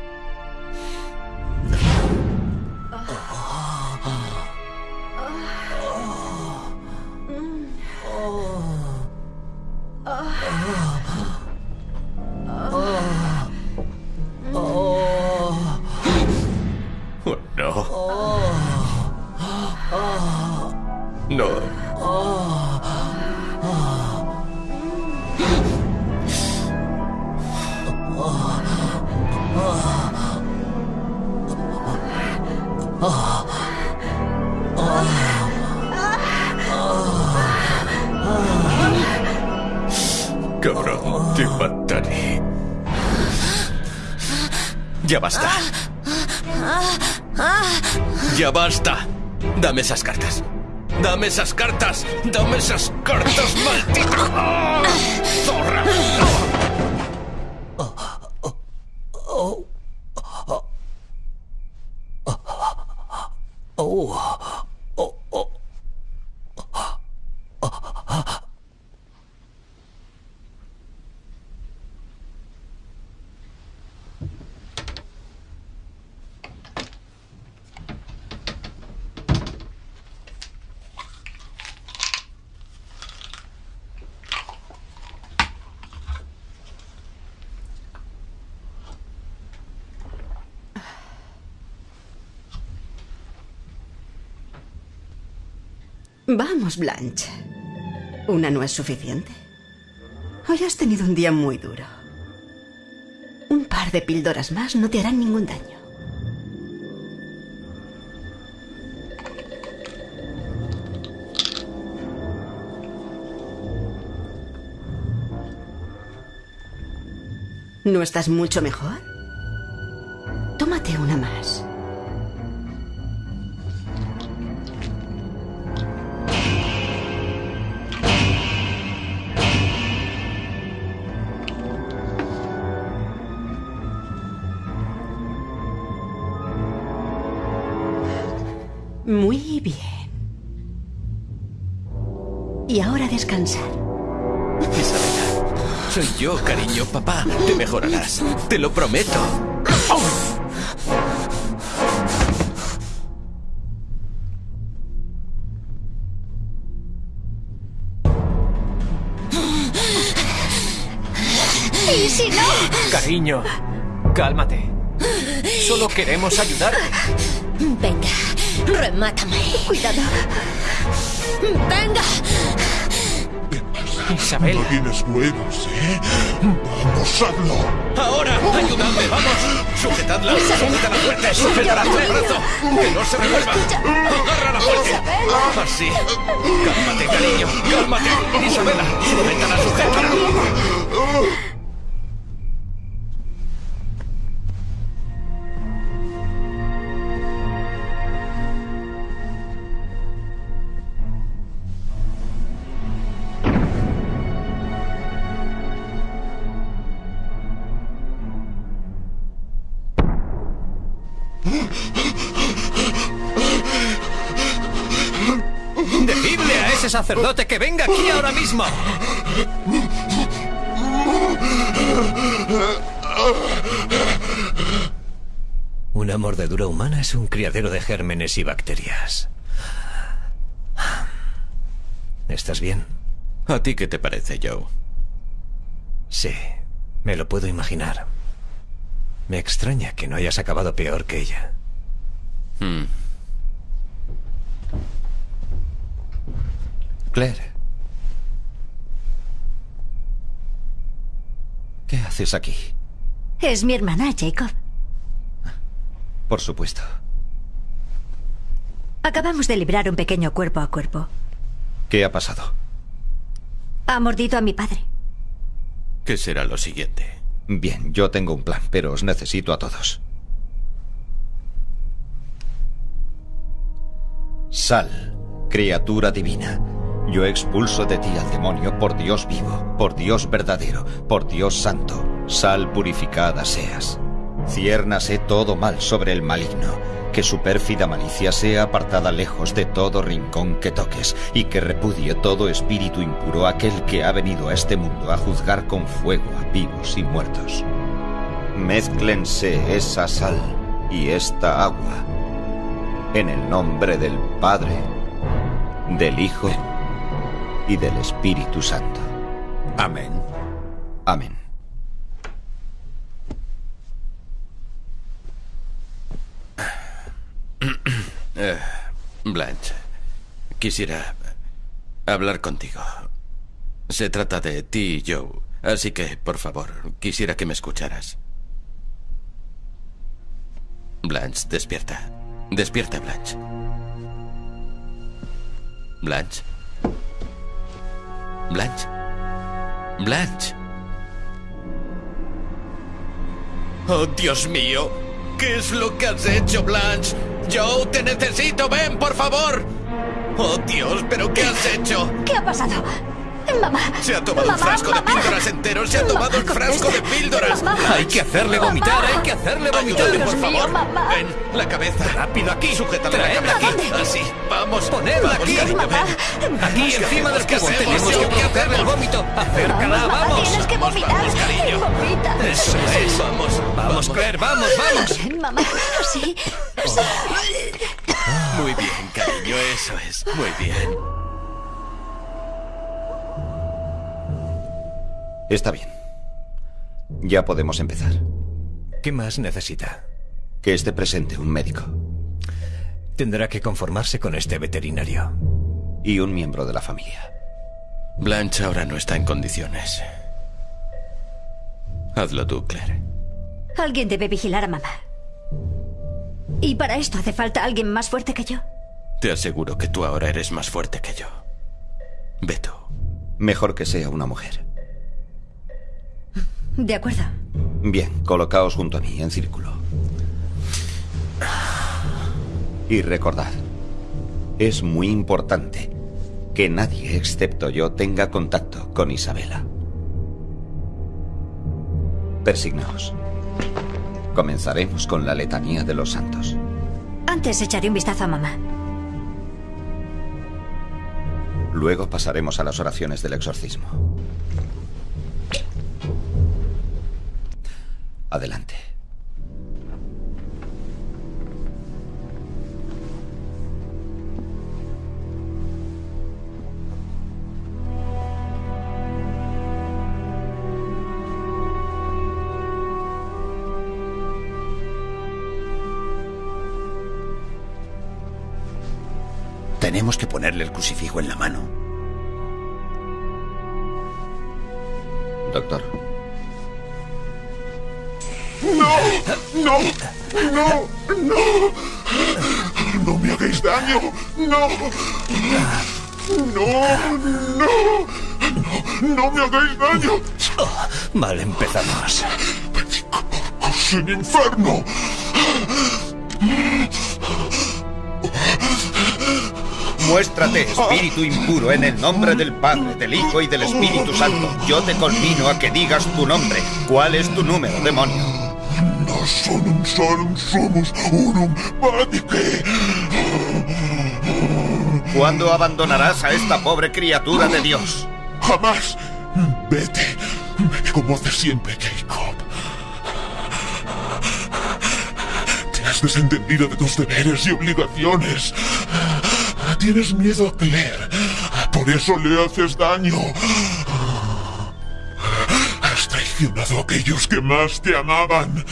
Esas cartas. Dame esas cartas, maldita. ¡Ah! ¡Zorra! Blanche. ¿Una no es suficiente? Hoy has tenido un día muy duro. Un par de píldoras más no te harán ningún daño. ¿No estás mucho mejor? Te lo prometo. ¿Y si no? Cariño, cálmate. Solo queremos ayudarte. Venga, remátame. Cuidado. Venga. Isabel. No tienes huevos, ¿eh? Vamos, hazlo. ¡Ahora! ¡Ayudadme! ¡Vamos! ¡Sujetadla! ¡Sujétala fuerte! ¡Sujétala con el brazo! ¡Que no se revuelva! ¡Agárrala fuerte! ¡Así! ¡Cálmate, cariño! ¡Cálmate! ¡Isabela! ¡Sujetala, sujétala! Una mordedura humana es un criadero de gérmenes y bacterias. ¿Estás bien? ¿A ti qué te parece, Joe? Sí, me lo puedo imaginar. Me extraña que no hayas acabado peor que ella. Hmm. Claire. ¿Qué haces aquí? Es mi hermana, Jacob. Por supuesto. Acabamos de librar un pequeño cuerpo a cuerpo. ¿Qué ha pasado? Ha mordido a mi padre. ¿Qué será lo siguiente? Bien, yo tengo un plan, pero os necesito a todos. Sal, criatura divina. Yo expulso de ti al demonio por Dios vivo, por Dios verdadero, por Dios santo. Sal purificada seas. Ciérnase todo mal sobre el maligno. Que su pérfida malicia sea apartada lejos de todo rincón que toques, y que repudie todo espíritu impuro aquel que ha venido a este mundo a juzgar con fuego a vivos y muertos. Mézclense esa sal y esta agua en el nombre del Padre, del Hijo y del Espíritu Santo. Amén. Amén. Eh, Blanche, quisiera hablar contigo. Se trata de ti y Joe, así que, por favor, quisiera que me escucharas. Blanche, despierta. Despierta, Blanche. Blanche. Blanche. Blanche. Oh, Dios mío. ¿Qué es lo que has hecho, Blanche? Joe, te necesito. Ven, por favor. Oh, Dios, ¿pero qué has hecho? ¿Qué ha pasado? Mamá. Se ha tomado Mamá, un frasco de píldoras entero. Se ha tomado Mamá, un frasco de píldoras. Mamá. Hay que hacerle vomitar, hay que hacerle vomitar. Por Dios mío, favor. mamá. Ven, la cabeza. Rápido aquí. Sujétala la Traedla cabeza. aquí. Así. Vamos. Ponedla Vamos, aquí. cariño, Mamá. ven. Aquí ¿Qué encima del cubo. Tenemos que ¿Qué provocarle el vómito. Acércala, Mamá, vamos. Tienes que vomitar. vamos, cariño. [LAUGHS] Vomita. Eso es. Vamos, Vamos, Claire, vamos, vamos. Ven, mamá. Sí. sí. Muy bien, cariño, eso es. Muy bien. Está bien. Ya podemos empezar. ¿Qué más necesita? Que esté presente un médico Tendrá que conformarse con este veterinario. y un miembro de la familia. Blanche ahora no está en condiciones. Hazlo tú, Claire. Alguien debe vigilar a mamá. Y para esto hace falta alguien más fuerte que yo. Te aseguro que tú ahora eres más fuerte que yo. Ve tú. Mejor que sea una mujer. De acuerdo. Bien, colocaos junto a mí en círculo. Y recordad, es muy importante que nadie excepto yo tenga contacto con Isabela. Persignaos. Comenzaremos con la letanía de los santos. Antes echaré un vistazo a mamá. Luego pasaremos a las oraciones del exorcismo. Adelante. Tenemos que ponerle el crucifijo en la mano. Doctor, ¡No! ¡No! ¡No! ¡No! ¡No me hagáis daño! ¡No! ¡No! ¡No! ¡No me hagáis daño! Vale, empezamos. ¡Sin infierno! Muéstrate, espíritu impuro, en el nombre del Padre, del Hijo y del Espíritu Santo. Yo te convino a que digas tu nombre. ¿Cuál es tu número, demonio? Sonum sonum sumus unum vatice. ¿Cuándo abandonarás a esta pobre criatura de Dios? Jamás. Vete, como hace siempre Jacob. Te has desentendido de tus deberes y obligaciones. Tienes miedo a Claire. Por eso le haces daño. Has traicionado a aquellos que más te amaban.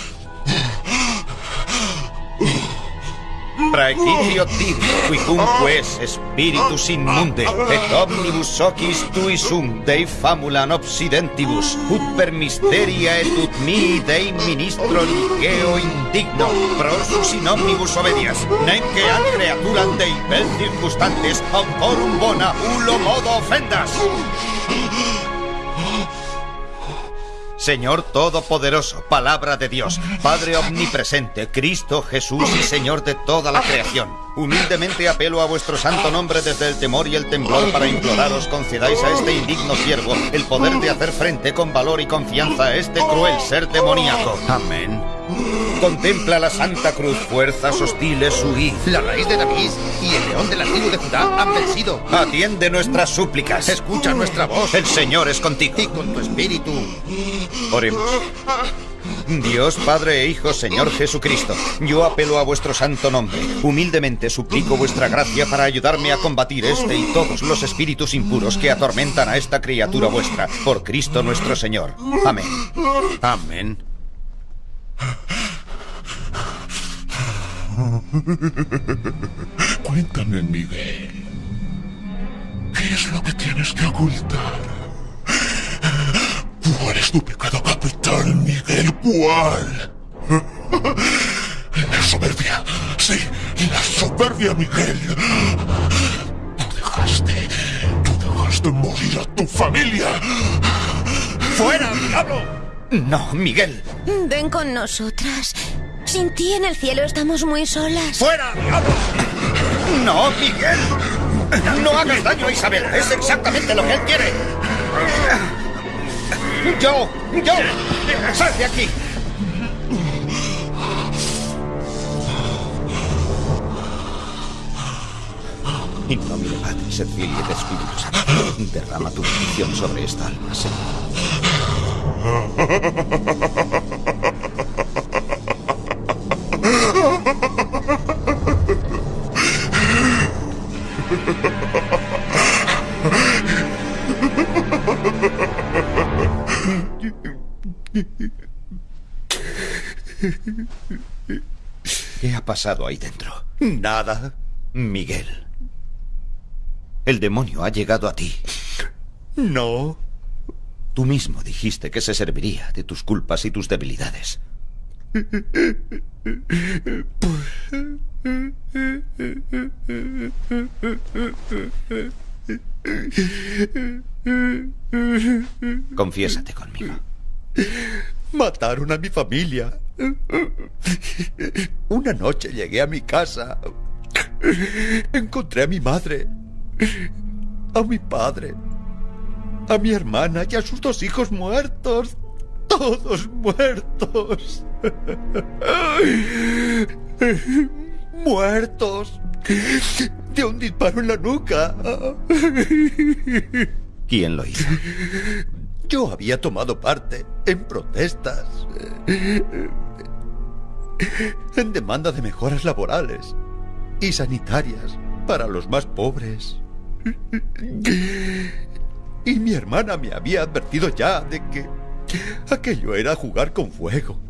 praeitio tibi, quicumque spiritus inmunde, et omnibus ocis tui sum Dei famulan obsidentibus, ut per misteria et ut mi Dei ministro ligeo indigno, prosus in omnibus obedias, nemque ad creaturam Dei bel circunstantes, autorum bona ulo modo offendas. Señor Todopoderoso, palabra de Dios, Padre Omnipresente, Cristo Jesús y Señor de toda la creación. Humildemente apelo a vuestro santo nombre desde el temor y el temblor para imploraros concedáis a este indigno siervo el poder de hacer frente con valor y confianza a este cruel ser demoníaco. Amén. Contempla la Santa Cruz, fuerzas hostiles huid. La raíz de David y el león de la tribu de Judá han vencido. Atiende nuestras súplicas. Escucha nuestra voz. El Señor es contigo. Y con tu espíritu. Oremos. Dios, Padre e Hijo, Señor Jesucristo, yo apelo a vuestro santo nombre. Humildemente suplico vuestra gracia para ayudarme a combatir este y todos los espíritus impuros que atormentan a esta criatura vuestra. Por Cristo nuestro Señor. Amén. Amén. [LAUGHS] Cuéntame, Miguel. ¿Qué es lo que tienes que ocultar? ¿Cuál es tu pecado capital, Miguel? ¿Cuál? [LAUGHS] La soberbia. Sí, la soberbia, Miguel. Tú dejaste. Tú dejaste morir a tu familia. ¡Fuera, diablo! No, Miguel. Ven con nosotras. Sin ti en el cielo estamos muy solas. ¡Fuera! No, Miguel. No hagas daño a Isabel. Es exactamente lo que él quiere. Yo, yo. Sal de aquí. Filii et Spiritus Sancti, derrama tu bendición sobre esta alma, Señor. Pasado ahí dentro? Nada. Miguel. El demonio ha llegado a ti. No. Tú mismo dijiste que se serviría de tus culpas y tus debilidades. Confiésate conmigo. Mataron a mi familia. Una noche llegué a mi casa. Encontré a mi madre, a mi padre, a mi hermana y a sus dos hijos muertos. Todos muertos. Muertos. De un disparo en la nuca. ¿Quién lo hizo? Yo había tomado parte en protestas, en demanda de mejoras laborales y sanitarias para los más pobres. Y mi hermana me había advertido ya de que aquello era jugar con fuego.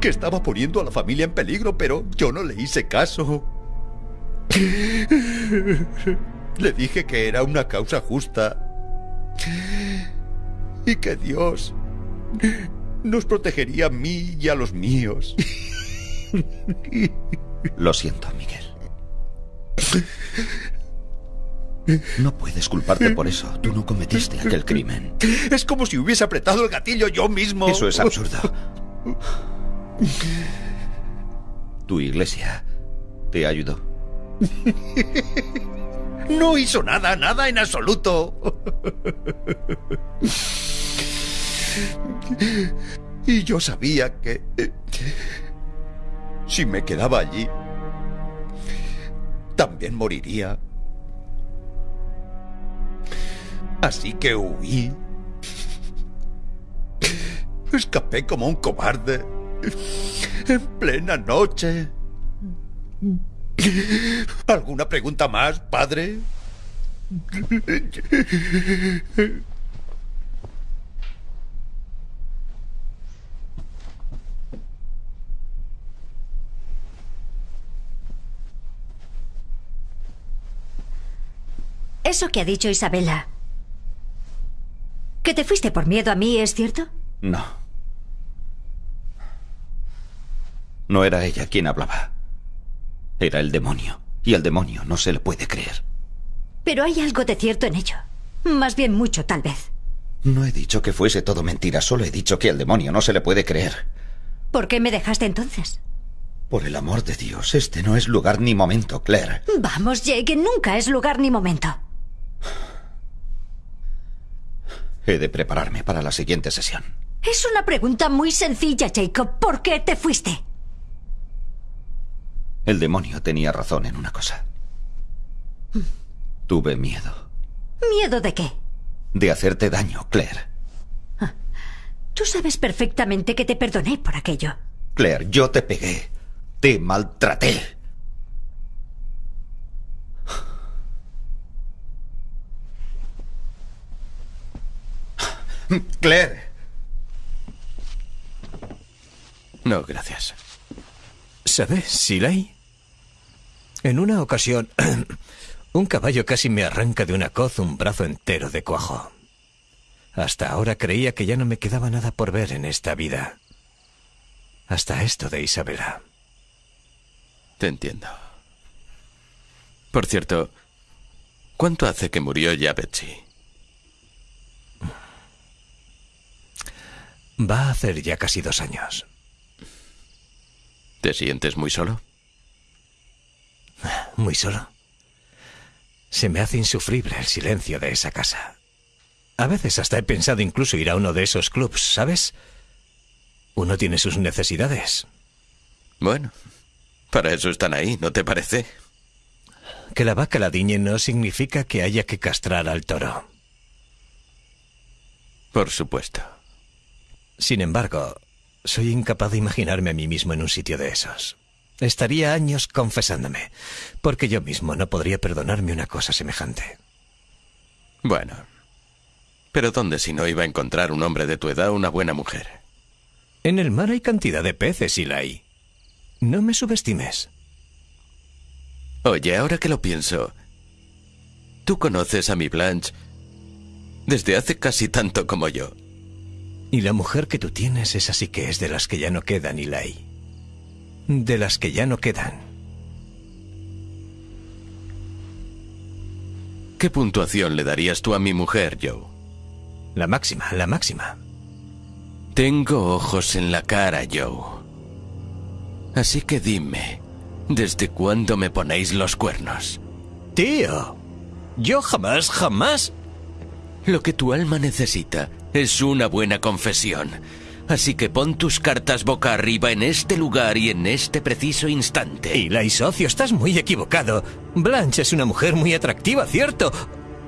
Que estaba poniendo a la familia en peligro, pero yo no le hice caso. Le dije que era una causa justa y que Dios nos protegería a mí y a los míos. Lo siento, Miguel. No puedes culparte por eso. Tú no cometiste aquel crimen. Es como si hubiese apretado el gatillo yo mismo. Eso es absurdo. Tu iglesia te ayudó. No hizo nada, nada en absoluto. Y yo sabía que... Si me quedaba allí, también moriría. Así que huí. Escapé como un cobarde. En plena noche. ¿Alguna pregunta más, padre? Eso que ha dicho Isabela. ¿Que te fuiste por miedo a mí, es cierto? No. No era ella quien hablaba. Era el demonio. Y al demonio no se le puede creer. Pero hay algo de cierto en ello. Más bien mucho, tal vez. No he dicho que fuese todo mentira, solo he dicho que al demonio no se le puede creer. ¿Por qué me dejaste entonces? Por el amor de Dios, este no es lugar ni momento, Claire. Vamos, Jake, nunca es lugar ni momento. He de prepararme para la siguiente sesión. Es una pregunta muy sencilla, Jacob. ¿Por qué te fuiste? El demonio tenía razón en una cosa. Tuve miedo. ¿Miedo de qué? De hacerte daño, Claire. Tú sabes perfectamente que te perdoné por aquello. Claire, yo te pegué. Te maltraté. Claire. No, gracias. ¿Sabes, Silay? En una ocasión, [CLEARS THROAT] un caballo casi me arranca de una coz un brazo entero de cuajo. Hasta ahora creía que ya no me quedaba nada por ver en esta vida. Hasta esto de Isabela. Te entiendo. Por cierto, ¿cuánto hace que murió ya Betsy? Va a hacer ya casi dos años. ¿Te sientes muy solo? Muy solo. Se me hace insufrible el silencio de esa casa. A veces hasta he pensado incluso ir a uno de esos clubs, ¿sabes? Uno tiene sus necesidades. Bueno, para eso están ahí, ¿no te parece? Que la vaca la diñe no significa que haya que castrar al toro. Por supuesto. Sin embargo, soy incapaz de imaginarme a mí mismo en un sitio de esos. Estaría años confesándome, porque yo mismo no podría perdonarme una cosa semejante. Bueno. Pero ¿dónde si no iba a encontrar un hombre de tu edad una buena mujer? En el mar hay cantidad de peces, Eli. No me subestimes. Oye, ahora que lo pienso, tú conoces a mi Blanche desde hace casi tanto como yo. Y la mujer que tú tienes es así que es de las que ya no quedan, Eli. De las que ya no quedan. ¿Qué puntuación le darías tú a mi mujer, Joe? La máxima, la máxima. Tengo ojos en la cara, Joe. Así que dime, ¿desde cuándo me ponéis los cuernos? Tío, yo jamás, jamás... Lo que tu alma necesita es una buena confesión. Así que pon tus cartas boca arriba en este lugar y en este preciso instante. Y socio, estás muy equivocado. Blanche es una mujer muy atractiva, ¿cierto?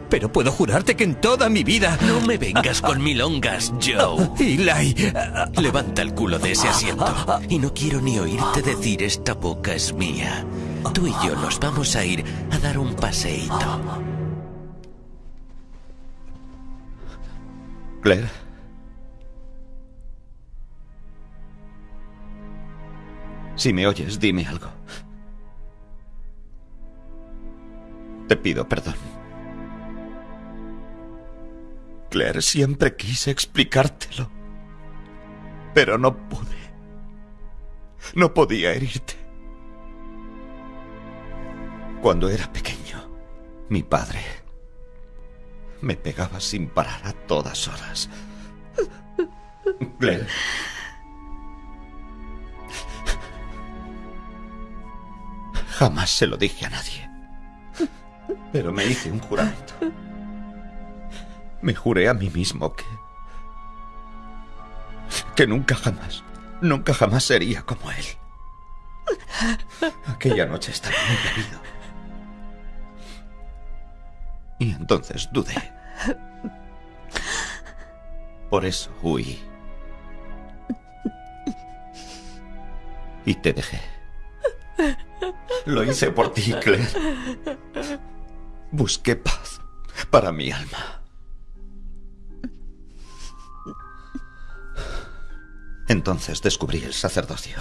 Pero puedo jurarte que en toda mi vida... No me vengas con milongas, Joe. [LAUGHS] Eli... Levanta el culo de ese asiento. Y no quiero ni oírte decir esta boca es mía. Tú y yo nos vamos a ir a dar un paseíto. Claire. Si me oyes, dime algo. Te pido perdón. Claire, siempre quise explicártelo. Pero no pude. No podía herirte. Cuando era pequeño, mi padre me pegaba sin parar a todas horas. Claire. Jamás se lo dije a nadie. Pero me hice un juramento. Me juré a mí mismo que... que nunca jamás, nunca jamás sería como él. Aquella noche estaba muy bebido. Y entonces dudé. Por eso huí. Y te dejé. Lo hice por ti, Claire. Busqué paz para mi alma. Entonces descubrí el sacerdocio.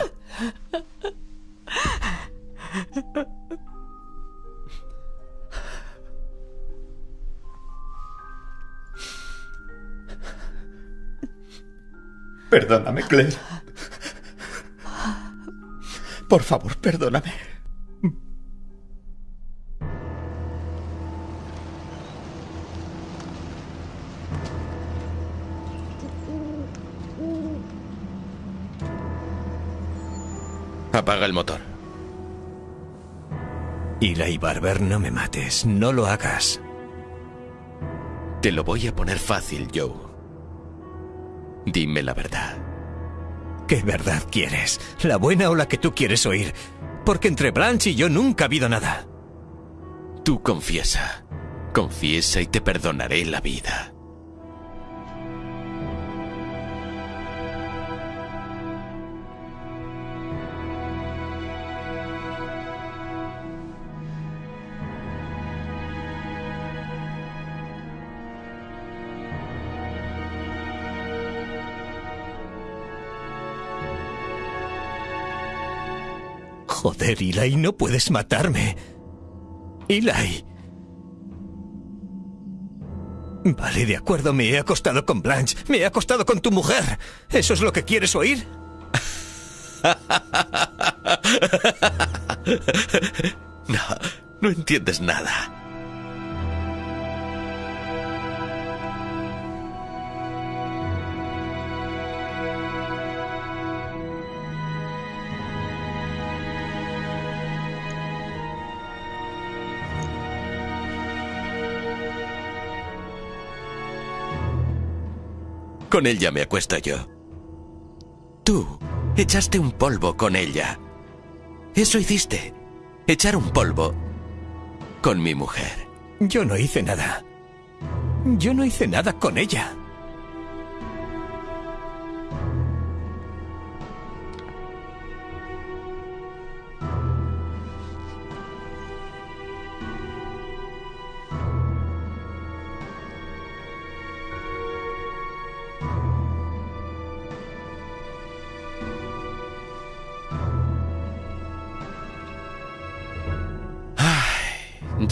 Perdóname, Claire. Por favor, perdóname. Apaga el motor. Eli Barber, no me mates. No lo hagas. Te lo voy a poner fácil, Joe. Dime la verdad. ¿Qué verdad quieres? ¿La buena o la que tú quieres oír? Porque entre Blanche y yo nunca ha habido nada. Tú confiesa. Confiesa y te perdonaré la vida. Joder, Eli, no puedes matarme. Eli. Vale, de acuerdo, me he acostado con Blanche, me he acostado con tu mujer. ¿Eso es lo que quieres oír? [LAUGHS] No, no entiendes nada. Con ella me acuesto yo. Tú echaste un polvo con ella. Eso hiciste. Echar un polvo con mi mujer. Yo no hice nada. Yo no hice nada con ella.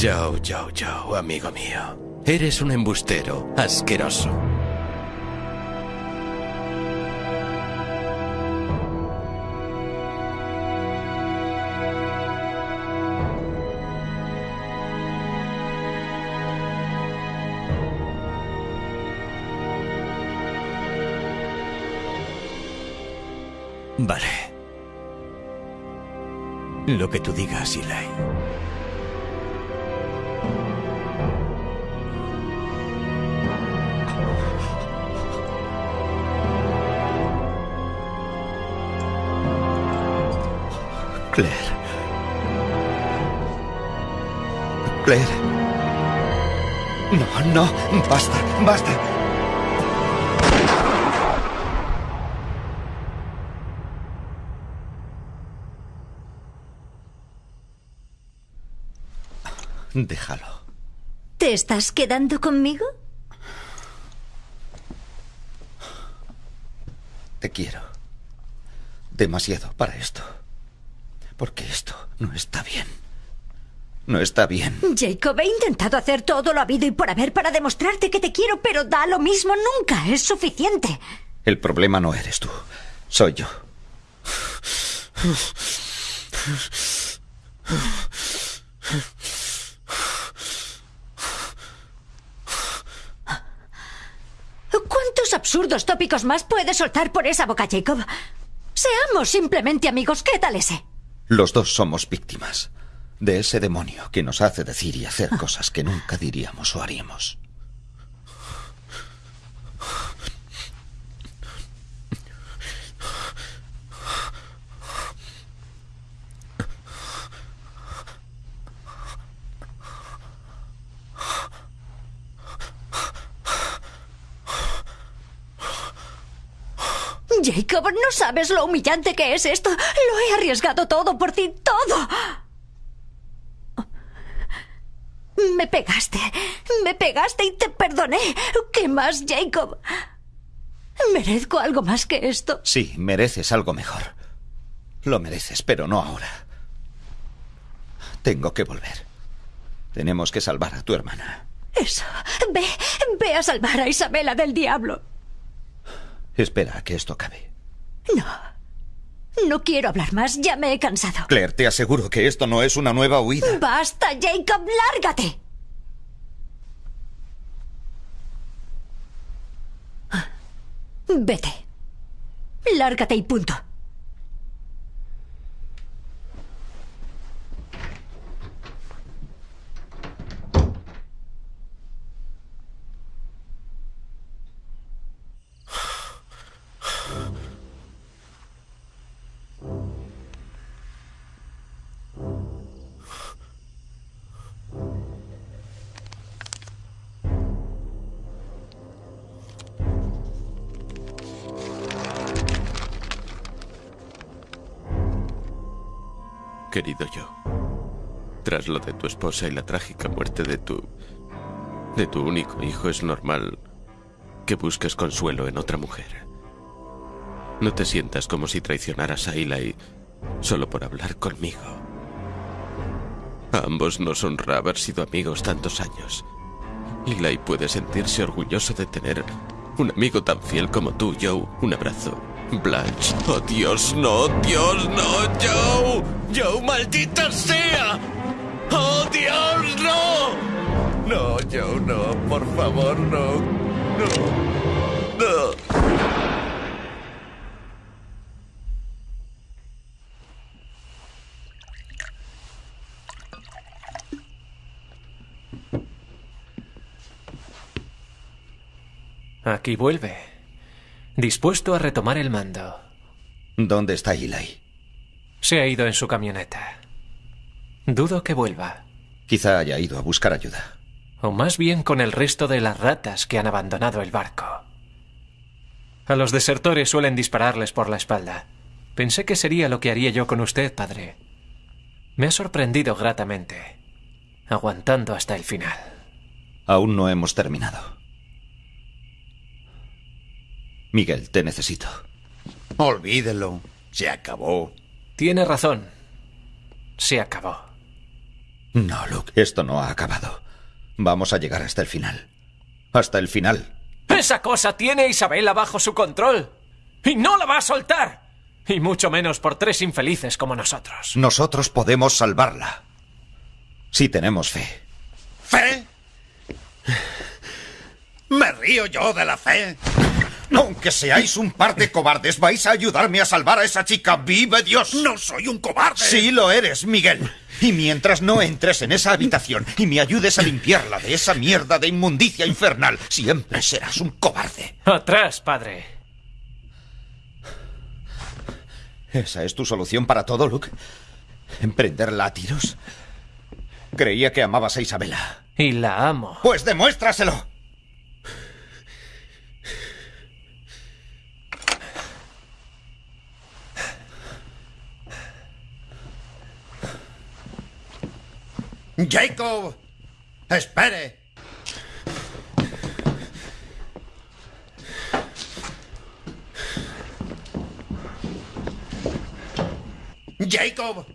Joe, Joe, Joe, amigo mío. Eres un embustero asqueroso. Vale. Lo que tú digas, Eli. Claire. Claire. No, no, basta, basta. Déjalo. ¿Te estás quedando conmigo? Te quiero. Demasiado para esto. Porque esto no está bien. No está bien. Jacob, he intentado hacer todo lo habido y por haber para demostrarte que te quiero, pero da lo mismo, nunca es suficiente. El problema no eres tú, soy yo. ¿Cuántos absurdos tópicos más puedes soltar por esa boca, Jacob? Seamos simplemente amigos, ¿qué tal ese? Los dos somos víctimas de ese demonio que nos hace decir y hacer cosas que nunca diríamos o haríamos. Jacob, no sabes lo humillante que es esto. Lo he arriesgado todo por ti, todo. Me pegaste, me pegaste y te perdoné. ¿Qué más, Jacob? ¿Merezco algo más que esto? Sí, mereces algo mejor. Lo mereces, pero no ahora. Tengo que volver. Tenemos que salvar a tu hermana. Eso. Ve, ve a salvar a Isabela del diablo. Espera a que esto acabe. No. No quiero hablar más, ya me he cansado. Claire, te aseguro que esto no es una nueva huida. Basta, Jacob, lárgate. Vete. Lárgate y punto. Querido yo, tras lo de tu esposa y la trágica muerte de tu... de tu único hijo, es normal que busques consuelo en otra mujer. No te sientas como si traicionaras a Eli solo por hablar conmigo. A ambos nos honra haber sido amigos tantos años. Eli puede sentirse orgulloso de tener un amigo tan fiel como tú, Joe. Un abrazo. Blanche. Oh, Dios, no, Dios, no, Joe. Joe, maldita sea. Oh, Dios, no. No, Joe, no, por favor, no. No. No. Aquí vuelve. Dispuesto a retomar el mando. ¿Dónde está Eli? Se ha ido en su camioneta. Dudo que vuelva. Quizá haya ido a buscar ayuda. O más bien con el resto de las ratas que han abandonado el barco. A los desertores suelen dispararles por la espalda. Pensé que sería lo que haría yo con usted, padre. Me ha sorprendido gratamente. Aguantando hasta el final. Aún no hemos terminado. Miguel, te necesito. Olvídelo. Se acabó. Tiene razón. Se acabó. No, Luke, esto no ha acabado. Vamos a llegar hasta el final. Hasta el final. Esa cosa tiene a Isabela bajo su control. Y no la va a soltar. Y mucho menos por tres infelices como nosotros. Nosotros podemos salvarla. Si tenemos fe. ¿Fe? ¿Me río yo de la fe? Aunque seáis un par de cobardes, vais a ayudarme a salvar a esa chica. ¡Vive Dios! No soy un cobarde. Sí lo eres, Miguel. Y mientras no entres en esa habitación y me ayudes a limpiarla de esa mierda de inmundicia infernal, siempre serás un cobarde. Atrás, padre. ¿Esa es tu solución para todo, Luke? ¿Emprenderla a tiros? Creía que amabas a Isabela. Y la amo. Pues demuéstraselo. Jacob, espere. Jacob.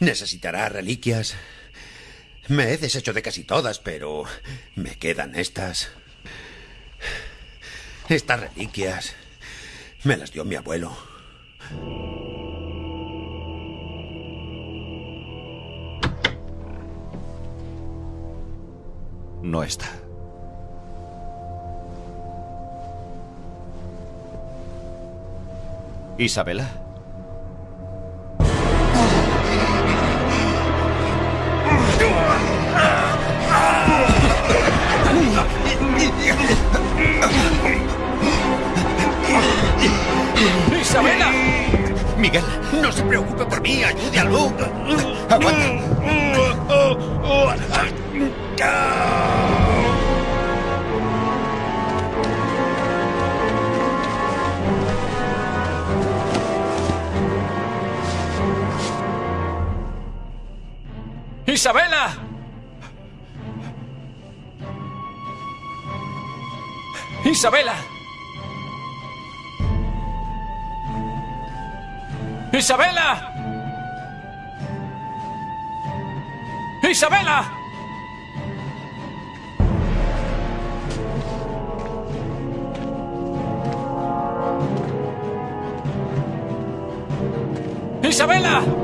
Necesitará reliquias. Me he deshecho de casi todas, pero me quedan estas. Estas reliquias. Me las dio mi abuelo. No está. Isabela. ¡Isabela! Miguel, no se preocupe por mí, ayude a Luke. Aguanta. ¡Isabela! ¡Isabela! ¡Isabela! ¡Isabela! ¡Isabela! ¡Isabela!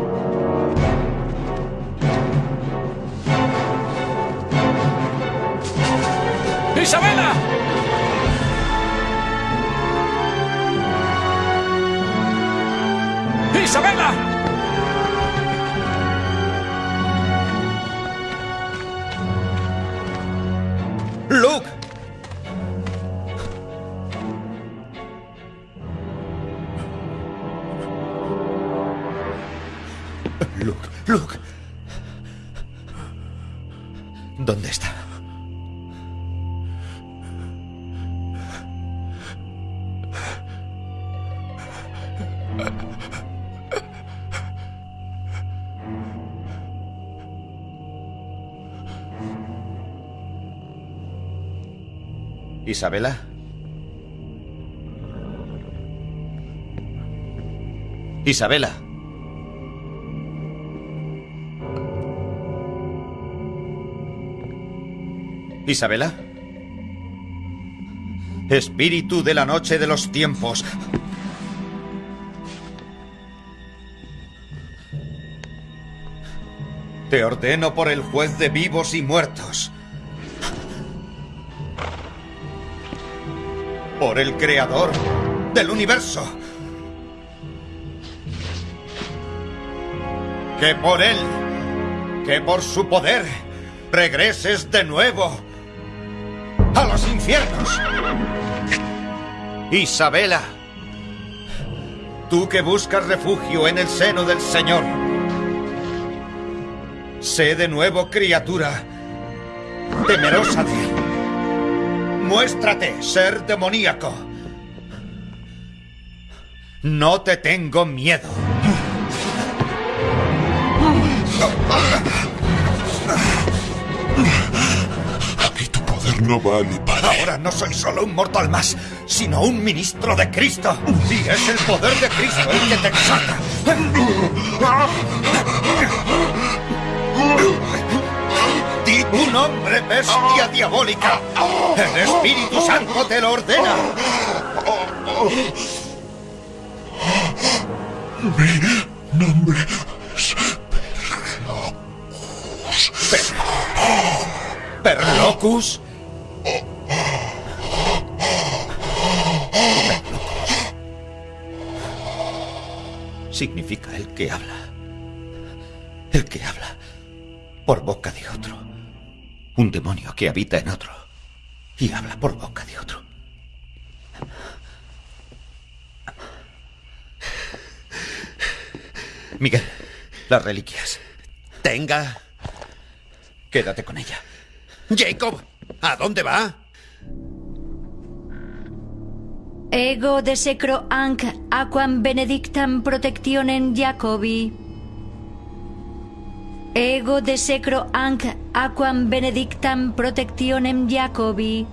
¿Isabela? Isabela. Isabela. Espíritu de la noche de los tiempos. Te ordeno por el juez de vivos y muertos. Por el creador del universo. Que por él, que por su poder, regreses de nuevo a los infiernos. Isabela, tú que buscas refugio en el seno del Señor, sé de nuevo criatura temerosa de él. Muéstrate ser demoníaco. No te tengo miedo. Aquí tu poder no vale para... Ahora no soy solo un mortal más, sino un ministro de Cristo. Y es el poder de Cristo el que te exalta. Di tu nombre, bestia diabólica. El Espíritu Santo te lo ordena. Mi nombre es ¿Perlocus? Significa el que habla. El que habla por boca de otro. Un demonio que habita en otro y habla por boca de otro. Miguel, las reliquias. Tenga. Quédate con ella. Jacob, ¿a dónde va? Ego de secro anc aquam benedictam protectionem Jacobi. Ego de secro anc aquam benedictam protectionem Jacobi.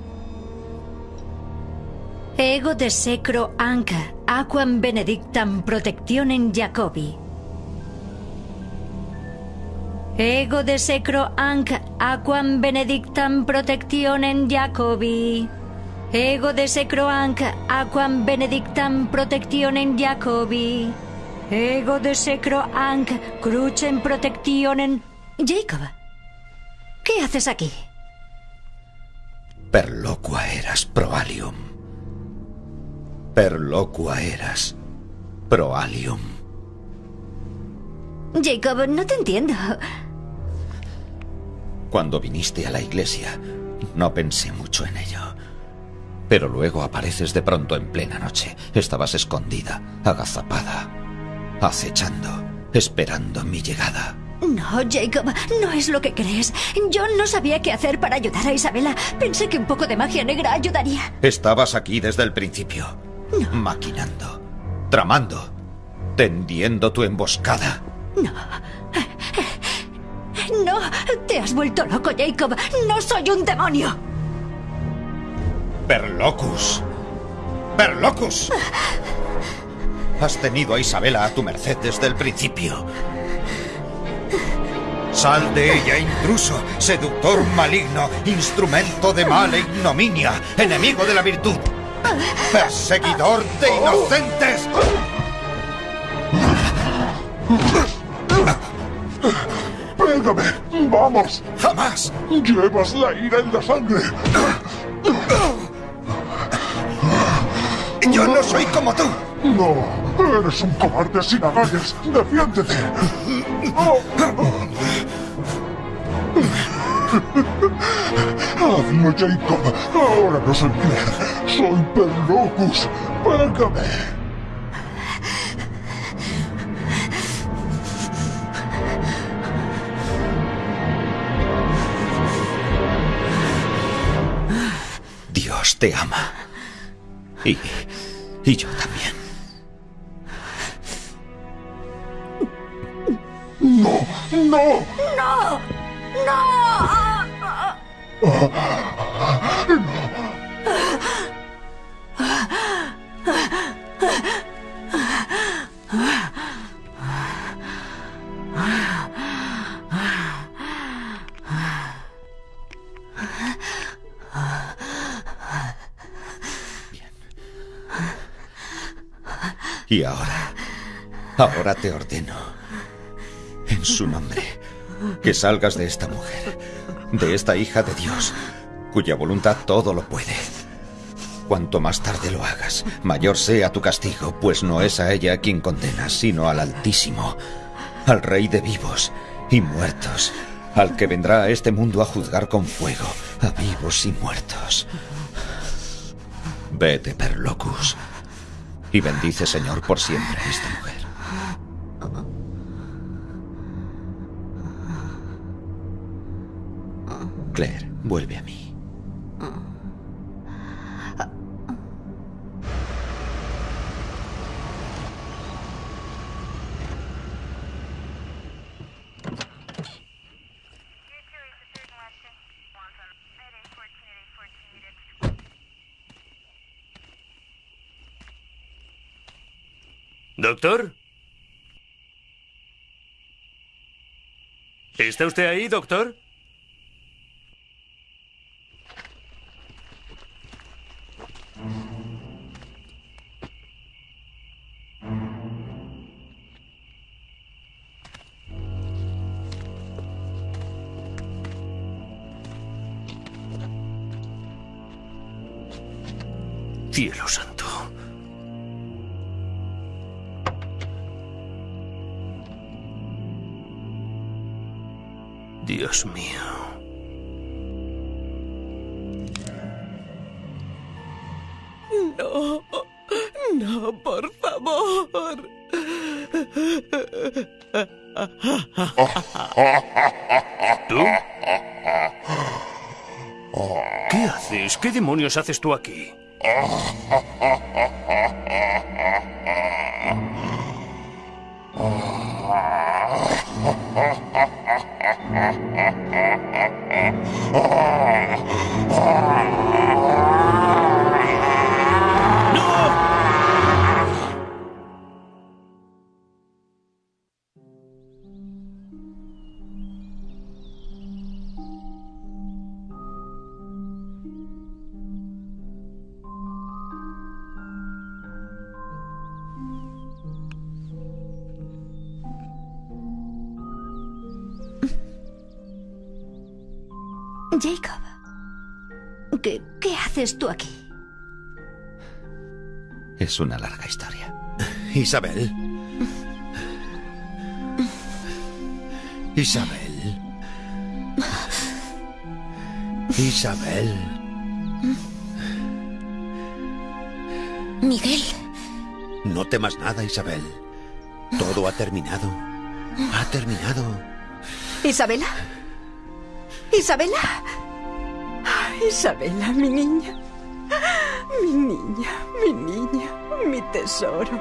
Ego de secro anc aquam benedictam protectionem Jacobi. Ego de secro anc aquam benedictam protectionem Jacobi. Ego de secro anc aquam benedictam protectionem Jacobi. Ego de secro anc crucem protectionem... Jacob, ¿qué haces aquí? Perlocua eras proalium. Perlocua eras proalium. Jacob, no te entiendo. Cuando viniste a la iglesia, no pensé mucho en ello. Pero luego apareces de pronto en plena noche. Estabas escondida, agazapada, acechando, esperando mi llegada. No, Jacob, no es lo que crees. Yo no sabía qué hacer para ayudar a Isabela. Pensé que un poco de magia negra ayudaría. Estabas aquí desde el principio, maquinando, tramando, tendiendo tu emboscada. No. No, te has vuelto loco, Jacob. No soy un demonio. Perlocus. Perlocus. Has tenido a Isabela a tu merced desde el principio. Sal de ella, intruso, seductor maligno, instrumento de mal e ignominia, enemigo de la virtud, perseguidor de inocentes. ¡Pégame! ¡Vamos! ¡Jamás! Llevas la ira en la sangre. Yo no soy como tú. No, eres un cobarde sin agallas. ¡Defiéndete! Hazlo, Jacob. Ahora no soy Claire. Soy Perlocus. Pégame. Dios te ama. Y, y yo también. ¡No! ¡No! ¡No! Y ahora, ahora te ordeno, su nombre, que salgas de esta mujer, de esta hija de Dios, cuya voluntad todo lo puede. Cuanto más tarde lo hagas, mayor sea tu castigo, pues no es a ella quien condenas, sino al Altísimo, al Rey de vivos y muertos, al que vendrá a este mundo a juzgar con fuego a vivos y muertos. Vete, Perlocus, y bendice, Señor, por siempre a esta mujer. Claire, vuelve a mí. ¿Doctor? ¿Está usted ahí, doctor? ¿Qué demonios haces tú aquí? Es una larga historia. [LAUGHS] Isabel. Isabel. Isabel. Miguel. No temas nada, Isabel. Todo ha terminado. Ha terminado. ¿Isabela? ¿Isabela? Isabela, mi niña. Mi niña, mi tesoro.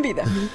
Vida mía.